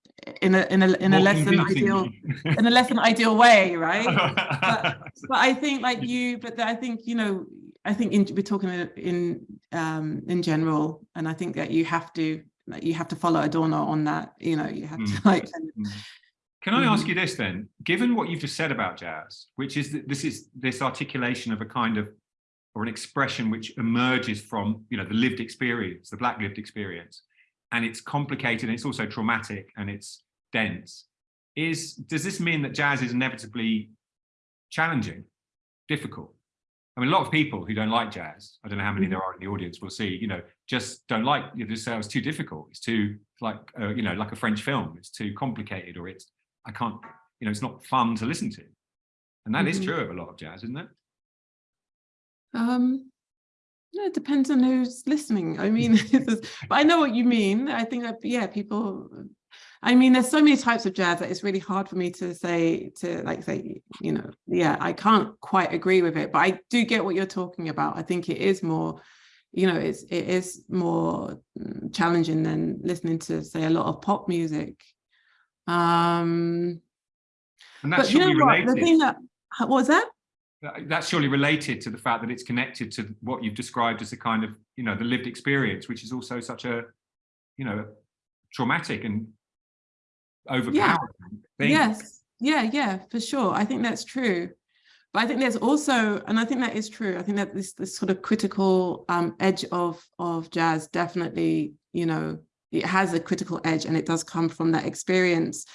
in a in a in a less than ideal *laughs* in a less than ideal way right but, *laughs* but i think like you but i think you know i think in, we're talking in um in general and i think that you have to like, you have to follow adorno on that you know you have mm. to *laughs* like mm. can i ask you this then given what you've just said about jazz which is that this is this articulation of a kind of or an expression which emerges from you know the lived experience the black lived experience and it's complicated and it's also traumatic and it's dense. Is does this mean that jazz is inevitably challenging? Difficult. I mean a lot of people who don't like jazz i don't know how many there are in the audience will see you know just don't like you just say oh, it's too difficult. It's too like uh, you know like a french film. It's too complicated or it's i can't you know it's not fun to listen to. And that mm -hmm. is mm-hmm. true of a lot of jazz isn't it? Um no, it depends on who's listening. I mean, *laughs* but I know what you mean. I think that, yeah, people, I mean, there's so many types of jazz that it's really hard for me to say, to like say, you know, yeah, I can't quite agree with it, but I do get what you're talking about. I think it is more, you know, it's, it is more mm, challenging than listening to say a lot of pop music. Um, and that's but you know what, the thing that, what was that? That's surely related to the fact that it's connected to what you've described as a kind of, you know, the lived experience, which is also such a, you know, traumatic and overpowering yeah. thing. Yes. Yeah, yeah, for sure. I think that's true. But I think there's also, and I think that is true. I think that this this sort of critical um, edge of of jazz definitely, you know, it has a critical edge, and it does come from that experience.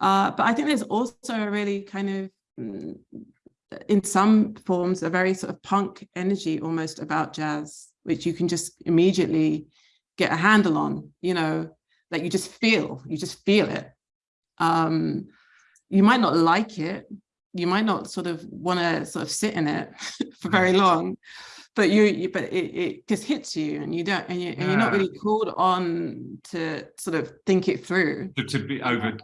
Uh, but I think there's also a really kind of mm, in some forms a very sort of punk energy almost about jazz, which you can just immediately get a handle on, you know, that you just feel, you just feel it. Um, you might not like it. You might not sort of want to sort of sit in it *laughs* for very long, but you, you but it, it just hits you and you don't and, you, and you're not really called on to sort of think it through. To, to be over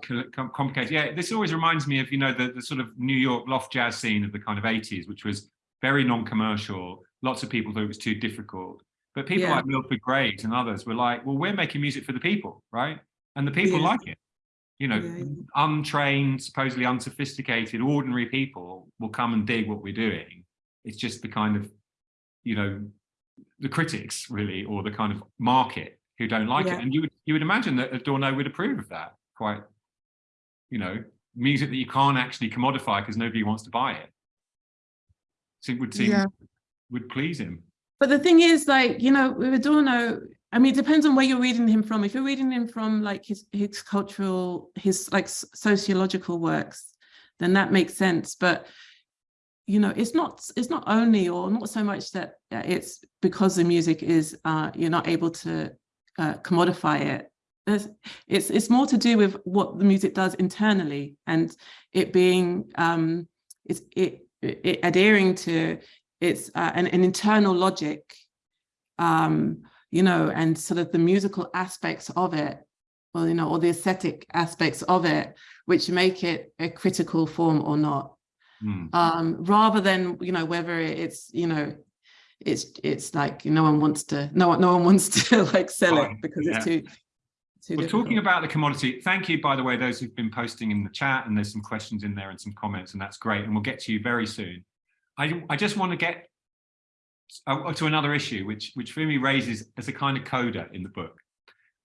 complicated. Yeah this always reminds me of you know the, the sort of new york loft jazz scene of the kind of 80s which was very non-commercial lots of people thought it was too difficult. But people yeah. like milford graves and others were like well we're making music for the people right? And the people yeah. like it. You know yeah. untrained supposedly unsophisticated ordinary people will come and dig what we're doing. It's just the kind of you know, the critics really, or the kind of market who don't like yeah. it. And you would you would imagine that Adorno would approve of that quite, you know, music that you can't actually commodify because nobody wants to buy it. So it would seem yeah. would please him. But the thing is, like, you know, with Adorno, I mean, it depends on where you're reading him from. If you're reading him from like his his cultural, his like sociological works, then that makes sense. But you know, it's not it's not only or not so much that it's because the music is uh, you're not able to uh, commodify it. There's, it's it's more to do with what the music does internally and it being um, it's it, it adhering to its uh, an, an internal logic, um, you know, and sort of the musical aspects of it, or you know, or the aesthetic aspects of it, which make it a critical form or not mm. um, rather than, you know, whether it's, you know, it's it's like no one wants to no one no one wants to *laughs* like sell Fine. it because yeah. it's too too well, talking about the commodity thank you by the way those who've been posting in the chat and there's some questions in there and some comments and that's great and we'll get to you very soon i i just want to get uh, to another issue which which Fumi raises as a kind of coda in the book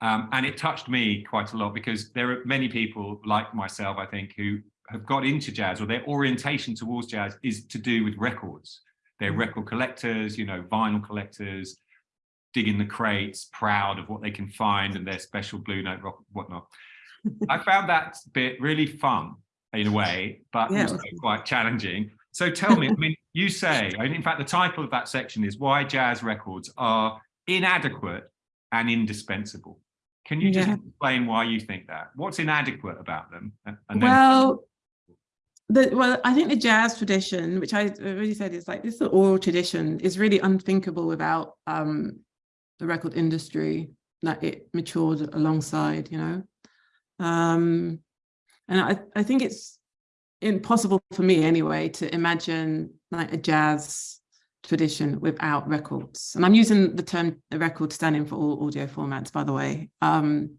um, and it touched me quite a lot because there are many people like myself I think who have got into jazz or their orientation towards jazz is to do with records. They're Mm. record collectors, you know, vinyl collectors, digging the crates, proud of what they can find and their special blue note rock, whatnot. *laughs* I found that bit really fun in a way, but Yeah, it also was- quite challenging. So tell me, I mean, *laughs* you say, in fact, the title of that section is why jazz records are inadequate and indispensable. Can you just Yeah. explain why you think that? What's inadequate about them? And then well, the, well, I think the jazz tradition, which I already said is like this oral tradition, is really unthinkable without um, the record industry that it matured alongside, you know. Um, and I, I think it's impossible for me anyway to imagine like a jazz tradition without records. And I'm using the term record standing for all audio formats, by the way. Um,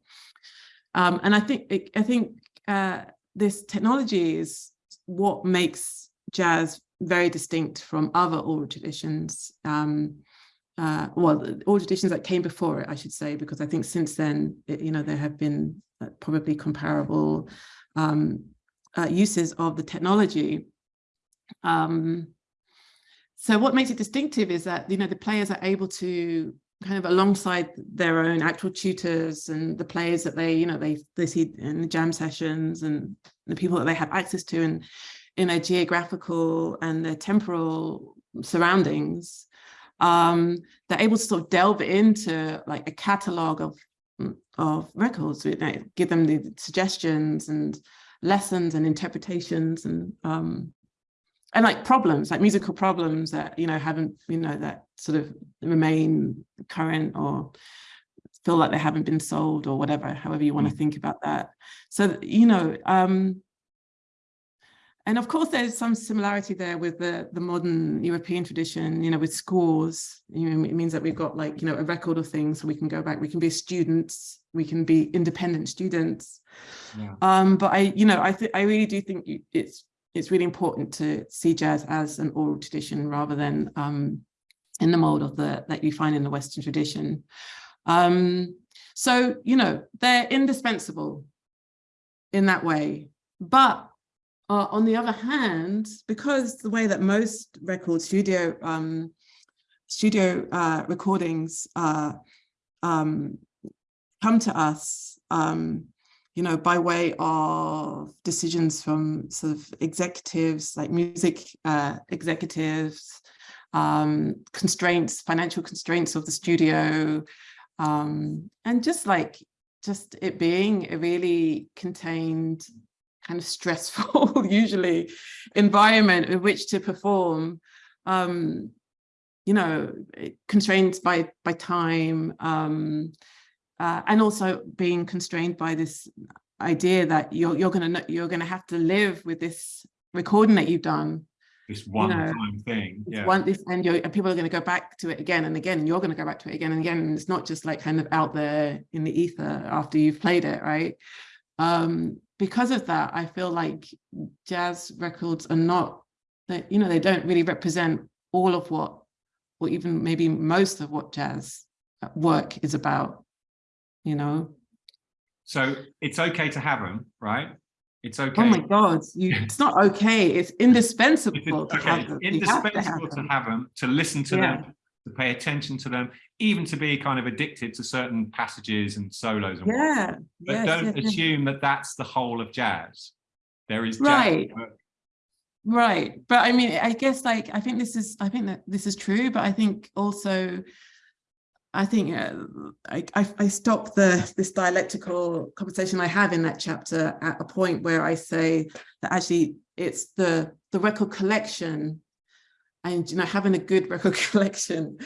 um, and I think I think uh, this technology is what makes jazz very distinct from other oral traditions. Um, uh, well, all traditions that came before it, I should say, because I think since then, it, you know, there have been uh, probably comparable um, uh, uses of the technology. Um, so what makes it distinctive is that, you know, the players are able to kind of alongside their own actual tutors and the players that they, you know, they, they see in the jam sessions and the people that they have access to and in their geographical and their temporal surroundings, um, they're able to sort of delve into like a catalog of, of records, you know, give them the suggestions and lessons and interpretations and um, and like problems, like musical problems that, you know, haven't, you know, that sort of remain current or feel like they haven't been solved or whatever, however you want to think about that. So, you know, um, and of course, there's some similarity there with the, the modern European tradition, you know, with scores, you know, it means that we've got like, you know, a record of things so we can go back, we can be students, we can be independent students. Yeah. Um, but I, you know, I think I really do think you, it's it's really important to see jazz as an oral tradition rather than um, in the mold of the that you find in the Western tradition. Um, so, you know, they're indispensable in that way. But uh, on the other hand, because the way that most record studio um, studio uh, recordings uh, um, come to us, um, you know, by way of decisions from sort of executives, like music uh, executives, um, constraints, financial constraints of the studio, um, and just like, just it being a really contained, kind of stressful, *laughs* usually, environment in which to perform, um, you know, constrained by, by time, um, uh, and also being constrained by this idea that you're you're gonna you're gonna have to live with this recording that you've done. This one know, time thing. Yeah. One this and and people are going to go back to it again and again, and you're going to go back to it again and again. And it's not just like kind of out there in the ether after you've played it, right? Um, because of that, I feel like jazz records are not that you know they don't really represent all of what, or even maybe most of what jazz work is about you know So it's okay to have them, right? It's okay. oh my god you *laughs* it's not okay it's indispensable It's, to have them. You have to have indispensable to them. have them, to listen to Yeah. them, to pay attention to them, even to be kind of addicted to certain passages and solos and whatnot. yeah But yes, don't yes, yes. assume that that's the whole of jazz. There is Right. but right but i mean i guess like i think this is i think that this is true but i think also i think uh, I, I i stop the this dialectical conversation i have in that chapter at a point where i say that actually it's the the record collection and you know having a good *laughs* record collection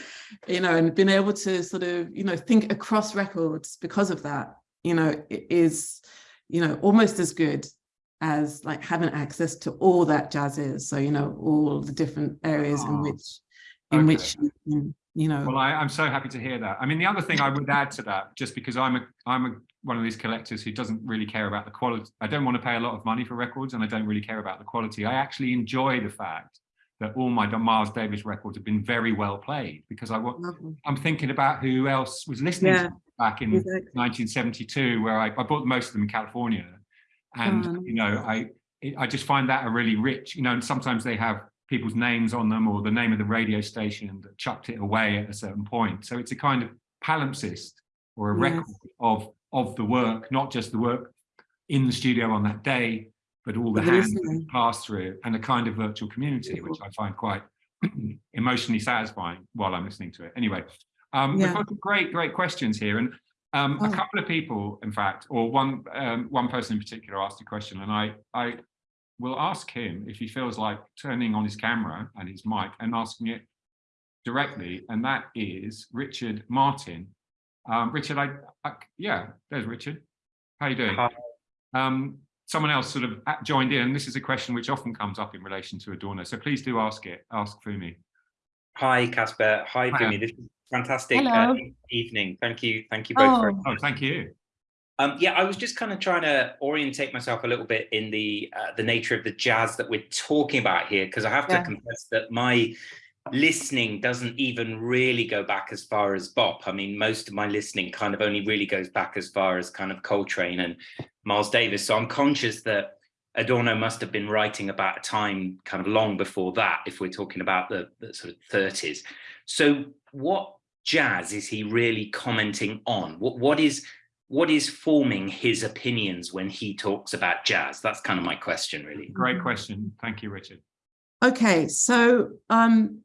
you know and being able to sort of you know think across records because of that you know it is you know almost as good as like having access to all that jazz is so you know all the different areas in Oh, which in okay. which you can, you know Well, I, I'm so happy to hear that. I mean, the other thing I would add to that, just because I'm a I'm a one of these collectors who doesn't really care about the quality. I don't want to pay a lot of money for records, and I don't really care about the quality. I actually enjoy the fact that all my Miles Davis records have been very well played because I want. I'm thinking about who else was listening Yeah, to back in exactly. 1972, where I, I bought most of them in California, and Oh, you know I I just find that a really rich, you know, and sometimes they have people's names on them or the name of the radio station that chucked it away at a certain point. So it's a kind of palimpsest or a Yes. record of of the work, not just the work in the studio on that day, but all the hands that pass through and a kind of virtual community, which I find quite *clears throat* emotionally satisfying while I'm listening to it. Anyway, um, we've got great, great questions here. And um, a Oh. couple of people, in fact, or one um, one person in particular asked a question, and I I will ask him if he feels like turning on his camera and his mic and asking it directly, and that is Richard Martin. Um, Richard, I, I yeah, there's Richard. How you doing? Hi. Um, someone else sort of joined in, and this is a question which often comes up in relation to Adorno. So please do ask it. Ask Fumi. Hi, Casper. Hi, Hiya. Fumi. This is fantastic uh, evening. Thank you. Thank you both. very Oh, Oh, thank you. Um, yeah, I was just kind of trying to orientate myself a little bit in the uh, the nature of the jazz that we're talking about here, because I have to Yeah. confess that my listening doesn't even really go back as far as bop. I mean, most of my listening kind of only really goes back as far as kind of Coltrane and Miles Davis. So I'm conscious that Adorno must have been writing about a time kind of long before that, if we're talking about the, the sort of 30s. So what jazz is he really commenting on? What what is what is forming his opinions when he talks about jazz? That's kind of my question, really. Great question. Thank you, Richard. okay. So um,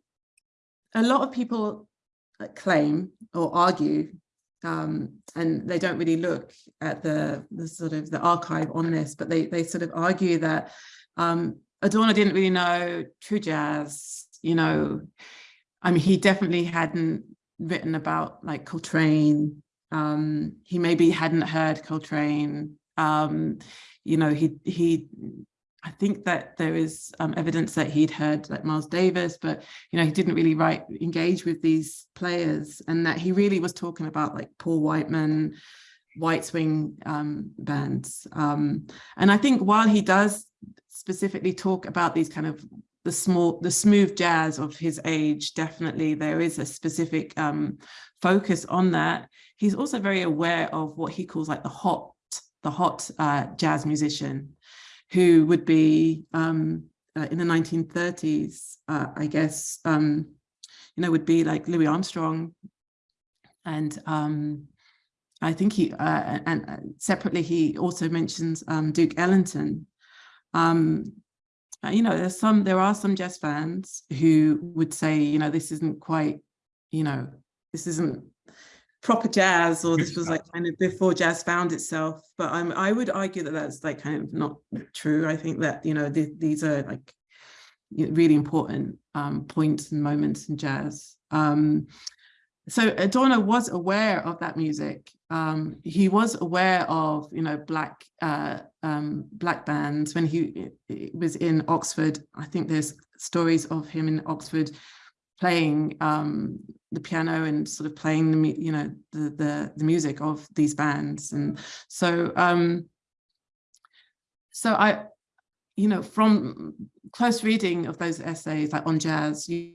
a lot of people uh, claim or argue, um, and they don't really look at the the sort of the archive on this, but they they sort of argue that um, Adorno didn't really know true jazz. You know, I mean, he definitely hadn't written about like Coltrane. Um, he maybe hadn't heard Coltrane. Um, you know, he he. I think that there is um, evidence that he'd heard like Miles Davis, but you know, he didn't really write engage with these players, and that he really was talking about like Paul Whiteman, White Swing um, bands. Um, and I think while he does specifically talk about these kind of the small, the smooth jazz of his age, definitely there is a specific um, focus on that. He's also very aware of what he calls like the hot, the hot uh, jazz musician, who would be um, uh, in the 1930s, uh, I guess, um, you know, would be like Louis Armstrong, and um, I think he uh, and uh, separately he also mentions um, Duke Ellington. Um, uh, you know, there's some there are some jazz fans who would say, you know, this isn't quite, you know, this isn't proper jazz or this was like *laughs* kind of before jazz found itself but um, i would argue that that's like kind of not true i think that you know th these are like really important um, points and moments in jazz um, so Adorno was aware of that music. Um, he was aware of, you know, black uh, um, black bands when he was in Oxford. I think there's stories of him in Oxford playing um, the piano and sort of playing the, you know, the the the music of these bands. And so, um, so I, you know, from close reading of those essays, like on jazz, you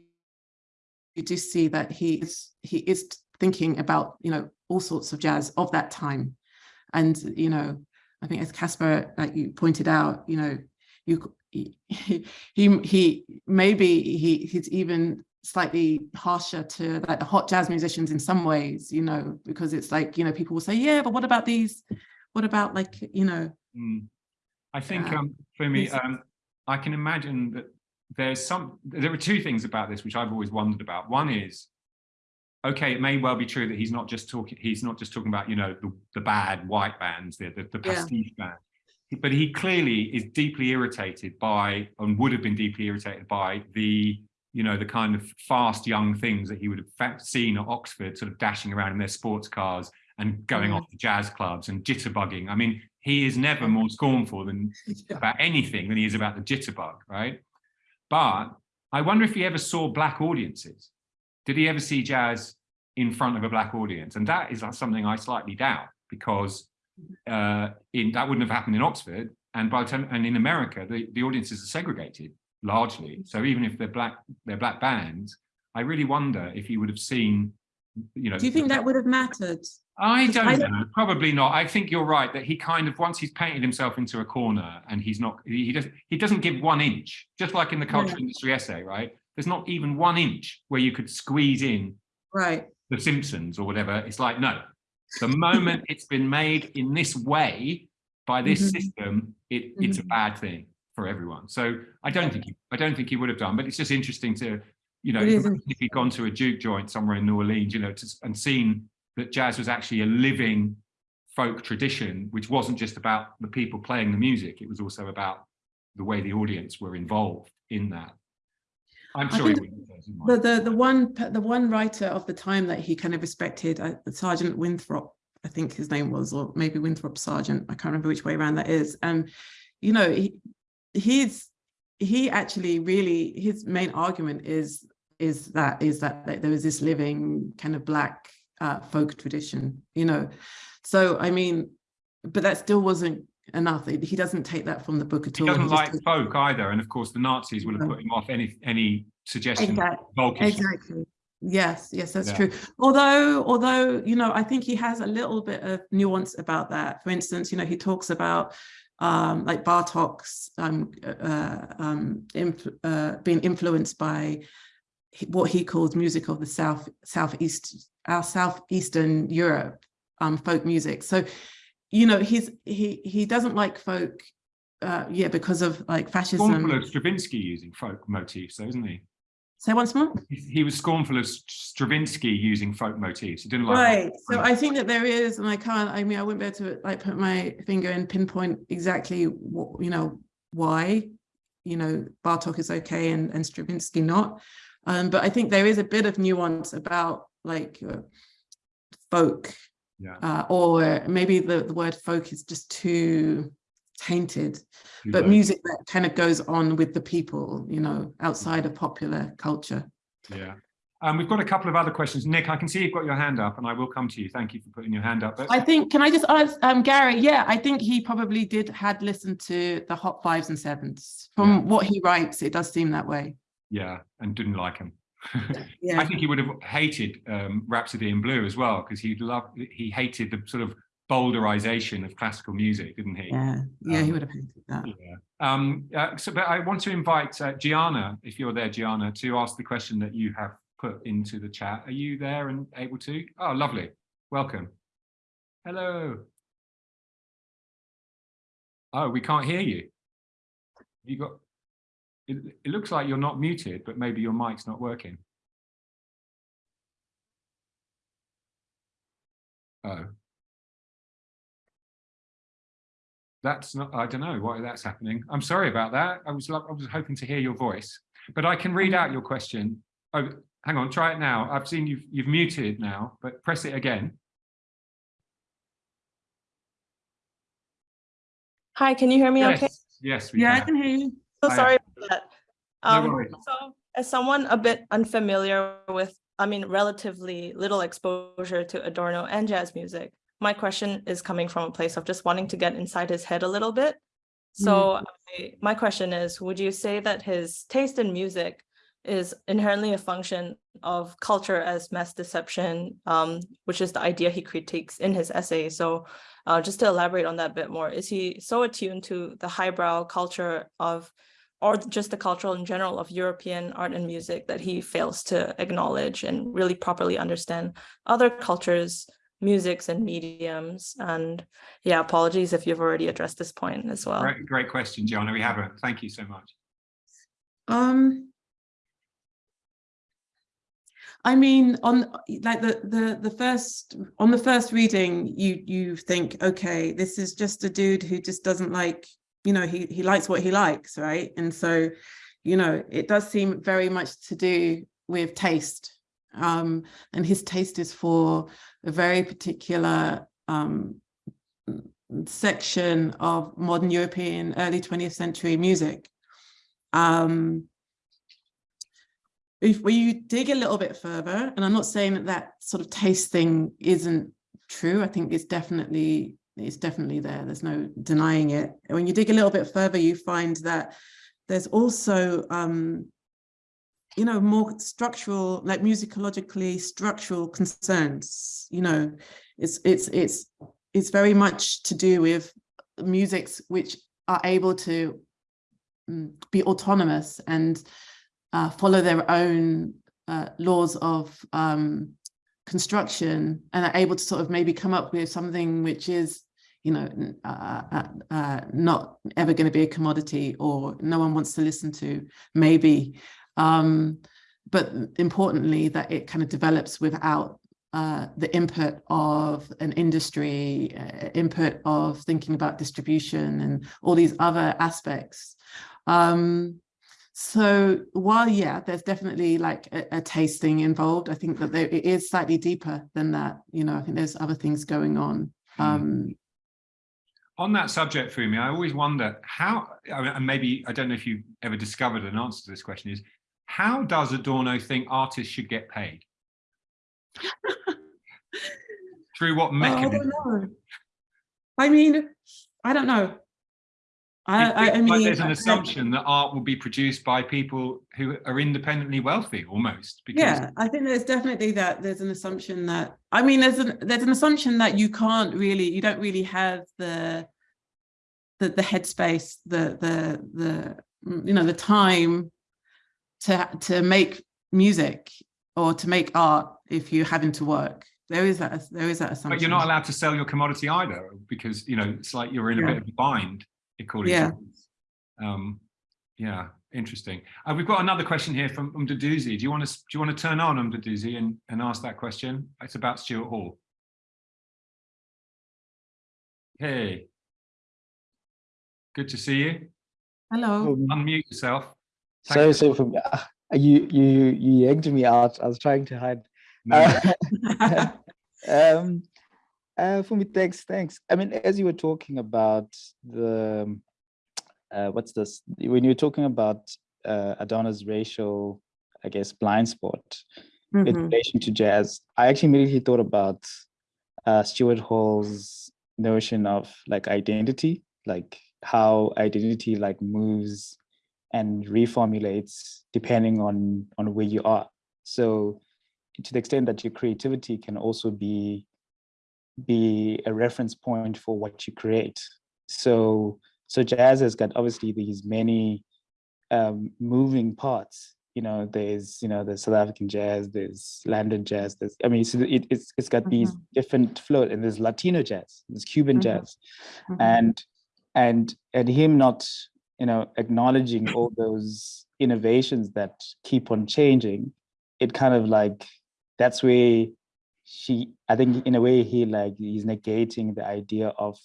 you do see that he is he is thinking about you know all sorts of jazz of that time and you know i think as casper like you pointed out you know you he *laughs* he, he maybe he he's even slightly harsher to like the hot jazz musicians in some ways you know because it's like you know people will say yeah but what about these what about like you know Mm. I think Uh, um, for me, um, I can imagine that there's some, there are two things about this which I've always wondered about. One is, okay, it may well be true that he's not just talking, he's not just talking about, you know, the, the bad white bands, the, the, the Yeah. pastiche band, but he clearly is deeply irritated by, and would have been deeply irritated by the, you know, the kind of fast young things that he would have seen at Oxford, sort of dashing around in their sports cars and going Yeah. off to jazz clubs and jitterbugging. I mean, he is never more scornful than *laughs* about anything than he is about the jitterbug, right? But I wonder if he ever saw black audiences. Did he ever see jazz in front of a black audience? And that is something I slightly doubt because uh, in that wouldn't have happened in Oxford. And by the time, and in America, the, the audiences are segregated largely. So even if they're black, they're black bands, I really wonder if he would have seen, you know. do you think that would have mattered I don't I know. don't- Probably not. I think you're right that he kind of once he's painted himself into a corner and he's not he, doesn't he doesn't give one inch. Just like in the culture industry essay, right? There's not even one inch where you could squeeze in Right. the Simpsons or whatever. It's like no. The moment *laughs* it's been made in this way by this Mhm. system, it it's a Mhm. bad thing for everyone. So I don't think he, I don't think he would have done. But it's just interesting to you know if he'd gone to a juke joint somewhere in New Orleans, you know, to, and seen that jazz was actually a living folk tradition, which wasn't just about the people playing the music, it was also about the way the audience were involved in that. I'm sure he wouldn't have chosen The, the, the one, the one writer of the time that he kind of respected, uh, Sargeant Winthrop, I think his name was, or maybe Winthrop Sargeant, I can't remember which way around that is. Um, you know, he, he's, he actually really, his main argument is, is that, is that, that there was this living kind of black uh, folk tradition, you know. So, I mean, but that still wasn't enough. He doesn't take that from the book at He all. doesn't just like takes- folk either, and of course the Nazis would have put him off any any suggestion Exactly. Exactly. Yes, yes, that's Yeah. true. Although, although, you know, I think he has a little bit of nuance about that. For instance, you know, he talks about um, like Bartok's um, uh, um, influ- uh, being influenced by what he calls music of the South, Southeast, our Southeastern Europe, um, folk music. So, you know, he's he he doesn't like folk, uh, yeah, because of like fascism. Of Stravinsky using folk motifs, though, isn't he? Say once more. He, was scornful of Stravinsky using folk motifs. He didn't like. Right. So I think that there is, and I can't, I mean, I wouldn't be able to like put my finger and pinpoint exactly what, you know, why, you know, Bartok is okay and, and Stravinsky not. Um, but I think there is a bit of nuance about like uh, folk, Yeah. uh, or maybe the, the word folk is just too tainted, too but low. music that kind of goes on with the people, you know, outside of popular culture. Yeah. Um, we've got a couple of other questions. Nick, I can see you've got your hand up, and I will come to you. Thank you for putting your hand up. But I think, can I just ask, um, Gary, yeah, I think he probably did, had listened to the hot fives and sevens. From Yeah. what he writes, it does seem that way. yeah, and didn't like him. *laughs* yeah. I think he would have hated um, Rhapsody in Blue as well because he loved he hated the sort of bowdlerization of classical music, didn't he? yeah, yeah, he Um, would have hated that. Yeah. Um, uh, so, but I want to invite uh, Gianna, if you're there, Gianna, to ask the question that you have put into the chat. Are you there and able to? Oh, lovely. Welcome. Hello. Oh, we can't hear you. You got. It, it looks like you're not muted, but maybe your mic's not working. Oh. That's not, I don't know why that's happening. I'm sorry about that. I was, I was hoping to hear your voice, but I can read out your question. Oh, hang on, try it now. I've seen you've, you've muted now, but press it again. Hi, can you hear me okay? Yes, yes, we Yeah, I can. can hear you. So Hi. sorry about that. No Um, worries. so as someone a bit unfamiliar with, I mean, relatively little exposure to Adorno and jazz music, my question is coming from a place of just wanting to get inside his head a little bit. So I- my question is, would you say that his taste in music is inherently a function of culture as mass deception, um, which is the idea he critiques in his essay. So uh, just to elaborate on that a bit more, is he so attuned to the highbrow culture of, or just the cultural in general of European art and music that he fails to acknowledge and really properly understand other cultures, musics and mediums? And yeah, apologies if you've already addressed this point as well. Great, great question, Gianna. We haven't. Thank you so much. Um, I mean, on like the the the first on the first reading, you you think, okay, this is just a dude who just doesn't like, you know, he he likes what he likes, right? And so, you know, it does seem very much to do with taste. Um, and his taste is for a very particular um section of modern European early 20th century music. Um, if you dig a little bit further, and I'm not saying that that sort of taste thing isn't true, I think it's definitely it's definitely there. There's no denying it. When you dig a little bit further, you find that there's also um, you know, more structural, like musicologically structural concerns, you know, it's it's it's it's very much to do with musics which are able to mm, be autonomous and uh, follow their own uh, laws of um, construction and are able to sort of maybe come up with something which is you know uh, uh, uh, not ever going to be a commodity or no one wants to listen to maybe um, but importantly that it kind of develops without uh, the input of an industry, uh, input of thinking about distribution and all these other aspects. Um, so while, yeah, there's definitely like a, a tasting involved, I think that there, it is slightly deeper than that. You know, I think there's other things going on. Hmm. Um, On that subject, Fumi, I always wonder how, I mean, and maybe, I don't know if you've ever discovered an answer to this question is, how does Adorno think artists should get paid? *laughs* Through what Oh, I mechanism? don't know. I mean, I don't know. I, I, I like mean, there's an I- assumption that art will be produced by people who are independently wealthy almost because yeah, I think there's definitely that there's an assumption that I mean there's an there's an assumption that you can't really you don't really have the the the headspace the the the you know the time to to make music or to make art if you're having to work. There is that there is that assumption. but you're not allowed to sell your commodity either because you know it's like you're in a Yeah. bit of a bind according Yeah. to um yeah interesting uh, we've got another question here from Umdaduzi. do you want to do you want to turn on Umdaduzi and and ask that question it's about Stuart Hall hey good to see you Hello. Unmute yourself Thank sorry, you. sorry for me. Ah, You you you yanked me out. I was trying to hide. No, Uh, *laughs* um, uh, for me, thanks, thanks. I mean, as you were talking about the, um, uh, what's this? When you were talking about uh, Adorno's racial, I guess, blind spot in Mhm. relation to jazz, I actually immediately thought about uh, Stuart Hall's notion of like identity, like how identity like moves and reformulates depending on on where you are. So to the extent that your creativity can also be be a reference point for what you create. So so jazz has got obviously these many um, moving parts. You know, there's you know the South African jazz, there's London jazz. There's I mean, so it, it's it's got these different float, and there's Latino jazz, there's Cuban Mhm. jazz, Mhm. and and and him not you know acknowledging all *clears throat* those innovations that keep on changing it kind of like that's where she i think in a way he like he's negating the idea of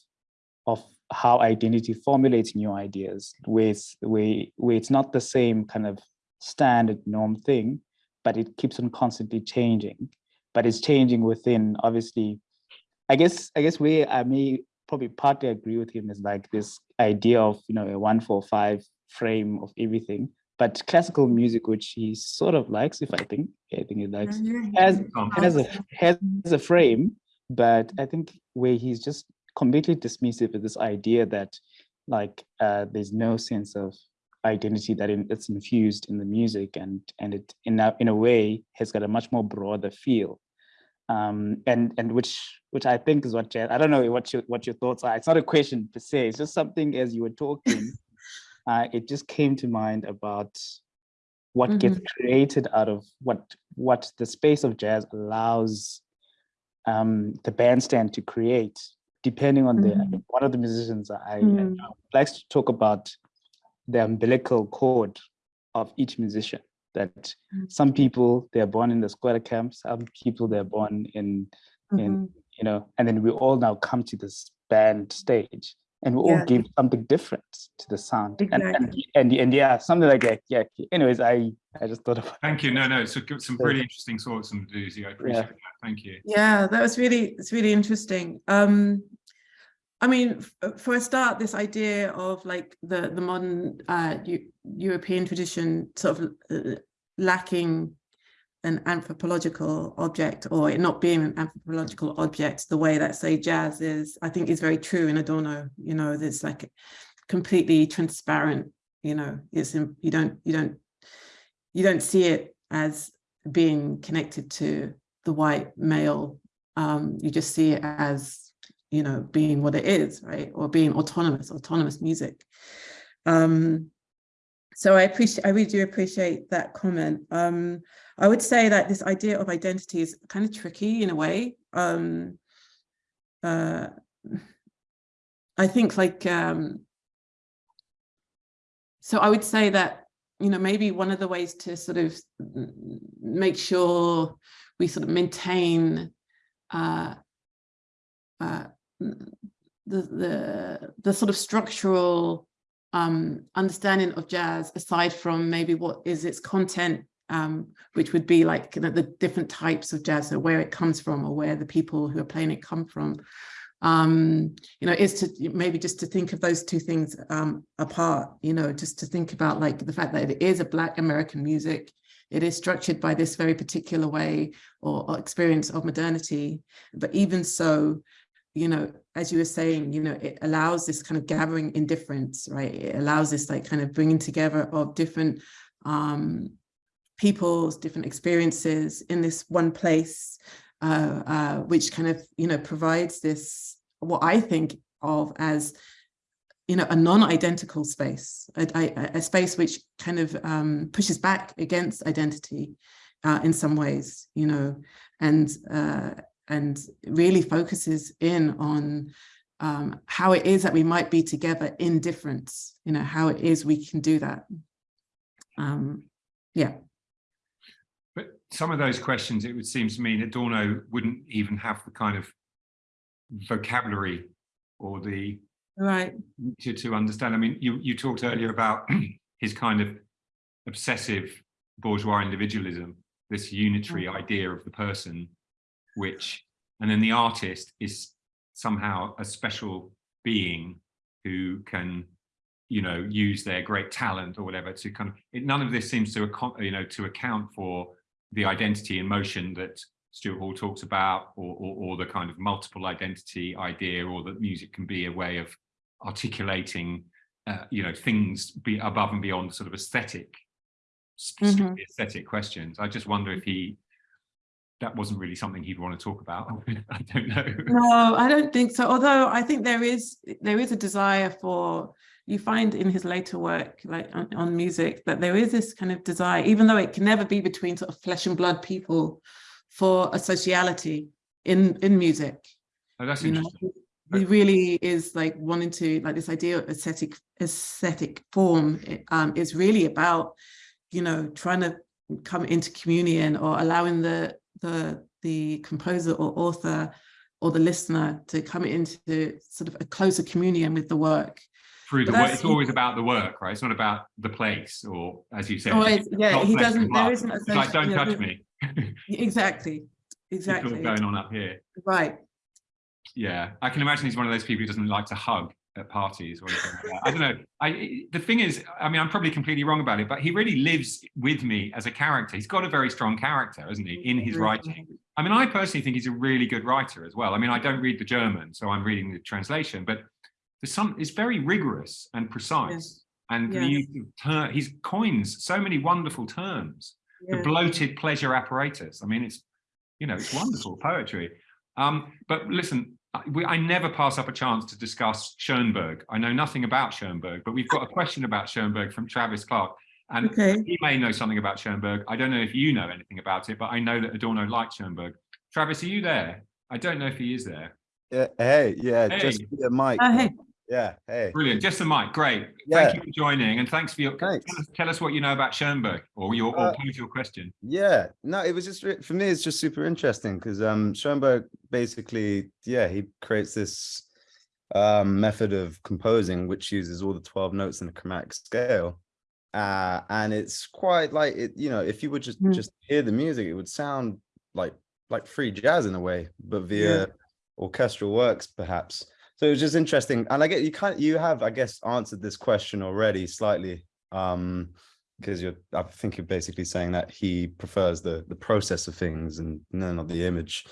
of how identity formulates new ideas where it's where, where it's not the same kind of standard norm thing but it keeps on constantly changing but it's changing within obviously i guess i guess where i may probably partly agree with him is like this idea of you know a one four five frame of everything. But classical music which he sort of likes if i think i think he likes has Um, has a has a frame but i think where he's just completely dismissive of this idea that like uh there's no sense of identity that in, it's infused in the music and and it in a, in a way has got a much more broader feel um and and which which i think is what jazz, i don't know what your what your thoughts are it's not a question per se it's just something as you were talking *laughs* uh it just came to mind about what gets created out of what what the space of jazz allows um the bandstand to create depending on the Mhm. one of the musicians i, I Mm. know likes to talk about the umbilical cord of each musician that Mm. some people they're born in the squatter camp some people they're born in in Mhm. you know and then we all now come to this band stage and we all give something different to the sound and, and and and yeah something like that yeah anyways i i just thought about thank you no no it's a good- some So- really interesting thoughts and Umdaduzi. i appreciate that thank you Yeah, that was really, it's really interesting. Um, I mean, for a start, this idea of like the, the modern uh, European tradition sort of uh, lacking an anthropological object or it not being an anthropological object the way that say jazz is, I think is very true in Adorno, you know, there's like completely transparent, you know, it's, in- you don't, you don't, you don't see it as being connected to the white male. Um, you just see it as, you know, being what it is, right? Or being autonomous, autonomous music. Um, so I appreciate, I really do appreciate that comment. Um, I would say that this idea of identity is kind of tricky in a way. Um, uh, I think like, um, so I would say that, you know, maybe one of the ways to sort of make sure we sort of maintain uh, uh, the, the, the sort of structural um, understanding of jazz aside from maybe what is its content, um, which would be like you know, the different types of jazz, so where it comes from or where the people who are playing it come from. Um, you know, is to maybe just to think of those two things um, apart, you know, just to think about like the fact that it is a Black American music, it is structured by this very particular way or, or experience of modernity. But even so, you know, as you were saying, you know, it allows this kind of gathering indifference, right? It allows this like kind of bringing together of different um, peoples, different experiences in this one place, uh, uh, which kind of, you know, provides this, what I think of as, you know, a non-identical space, a, a, a, space which kind of um, pushes back against identity uh, in some ways, you know, and uh, and really focuses in on um, how it is that we might be together in difference, you know, how it is we can do that. Um, yeah. But some of those questions, it would seem to me that Adorno wouldn't even have the kind of vocabulary or the right to, to understand. I mean, you, you talked earlier about *clears throat* his kind of obsessive bourgeois individualism, this unitary mm. idea of the person which, and then the artist is somehow a special being who can, you know, use their great talent or whatever to kind of, it, none of this seems to, you know, to account for the identity in motion that Stuart Hall talks about, or, or, or, the kind of multiple identity idea, or that music can be a way of articulating, uh, you know, things be above and beyond sort of aesthetic, mm -hmm. aesthetic questions. I just wonder if he that wasn't really something he'd want to talk about. *laughs* I don't know. No, I don't think so. Although I think there is there is a desire for you find in his later work, like on, on, music, that there is this kind of desire, even though it can never be between sort of flesh and blood people, for a sociality in in music. Oh, that's interesting. Know? He really is like wanting to like this idea of aesthetic aesthetic form um, is really about, you know, trying to come into communion or allowing the the the composer or author or the listener to come into sort of a closer communion with the work. Through the work it's always about the work right? It's not about the place or as you said oh, always, yeah he doesn't there isn't a like don't touch me. *laughs* Exactly exactly. going on up here. Right. Yeah i can imagine he's one of those people who doesn't like to hug at parties or anything like I don't know. I the thing is, I mean, I'm probably completely wrong about it, but he really lives with me as a character. He's got a very strong character, isn't he, in his writing? I mean, I personally think he's a really good writer as well. I mean, I don't read the German, so I'm reading the translation, but there's some it's very rigorous and precise. And yes. He, he's coins so many wonderful terms. Yeah. The bloated pleasure apparatus. I mean, it's you know, it's wonderful poetry. Um, but listen, I never pass up a chance to discuss Schoenberg. I know nothing about Schoenberg, but we've got a question about Schoenberg from Travis Clark. And okay. he may know something about Schoenberg. I don't know if you know anything about it, but I know that Adorno liked Schoenberg. Travis, are you there? I don't know if he is there. Yeah, hey, yeah, hey. just a mic. Uh, hey. Yeah, hey. Brilliant, just the mic, great. Yeah. Thank you for joining and thanks for your, thanks. Tell, us, tell us what you know about Schoenberg or your, uh, or pose your question. Yeah, no, it was just, for me, it's just super interesting because um, Schoenberg basically, yeah, he creates this um, method of composing which uses all the 12 notes in the chromatic scale. Uh, and it's quite like it, you know, if you would just mm. just hear the music, it would sound like like free jazz in a way, but via yeah. orchestral works, perhaps so it was just interesting and i get you kind you have i guess answered this question already slightly um because you're i think you're basically saying that he prefers the the process of things and none of the image.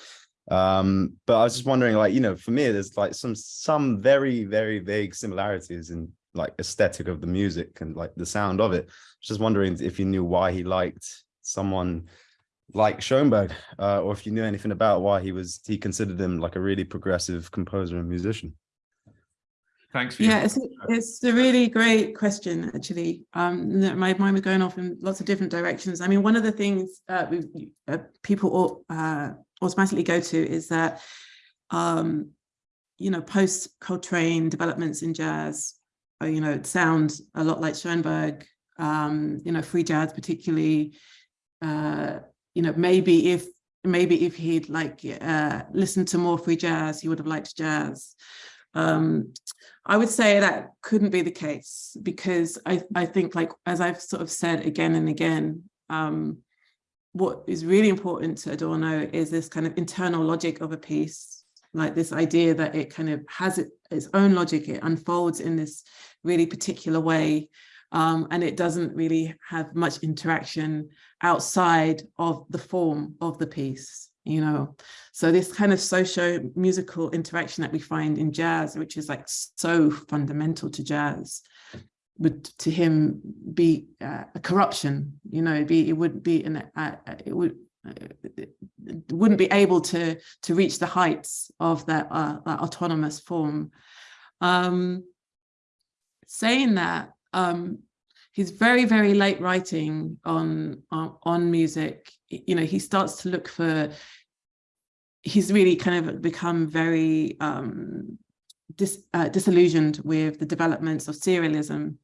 Um but i was just wondering like you know for me there's like some some very very vague similarities in like aesthetic of the music and like the sound of it. Just wondering if you knew why he liked someone like Schoenberg, uh, or if you knew anything about why he was he considered him like a really progressive composer and musician. Thanks for Yeah, it's, it's a really great question, actually. Um, my mind was going off in lots of different directions. I mean, one of the things uh, we, uh, people au- uh, automatically go to is that, um, you know, post Coltrane developments in jazz, uh, you know, it sounds a lot like Schoenberg, um, you know, free jazz particularly, uh, you know, maybe if maybe if he'd like uh, listened to more free jazz, he would have liked jazz. Um, I would say that couldn't be the case because I, I think like, as I've sort of said again and again, um, what is really important to Adorno is this kind of internal logic of a piece, like this idea that it kind of has it, its own logic, it unfolds in this really particular way. Um, and it doesn't really have much interaction outside of the form of the piece you know? So this kind of socio musical interaction that we find in jazz which is like so fundamental to jazz would to him be uh, a corruption you know? It'd be it would be an uh, it would uh, it wouldn't be able to to reach the heights of that, uh, that autonomous form. Um saying that um he's very very late writing on on, on music. You know he starts to look for he's really kind of become very um dis, uh, disillusioned with the developments of serialism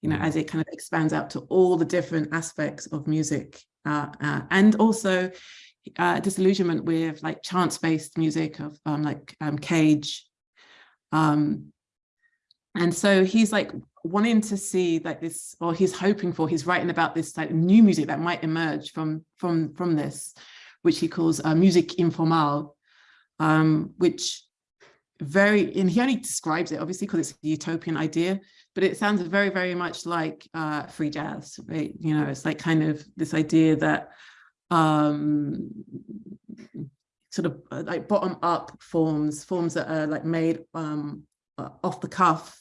you know as it kind of expands out to all the different aspects of music uh, uh, and also uh, disillusionment with like chance-based music of um, like um, Cage. Um, and so he's like wanting to see like this, or he's hoping for, he's writing about this like new music that might emerge from from from this, which he calls uh, musique informelle, um, which very, and he only describes it obviously because it's a utopian idea, but it sounds very, very much like uh, free jazz, right? You know, it's like kind of this idea that um, sort of uh, like bottom up forms, forms that are like made um, uh, off the cuff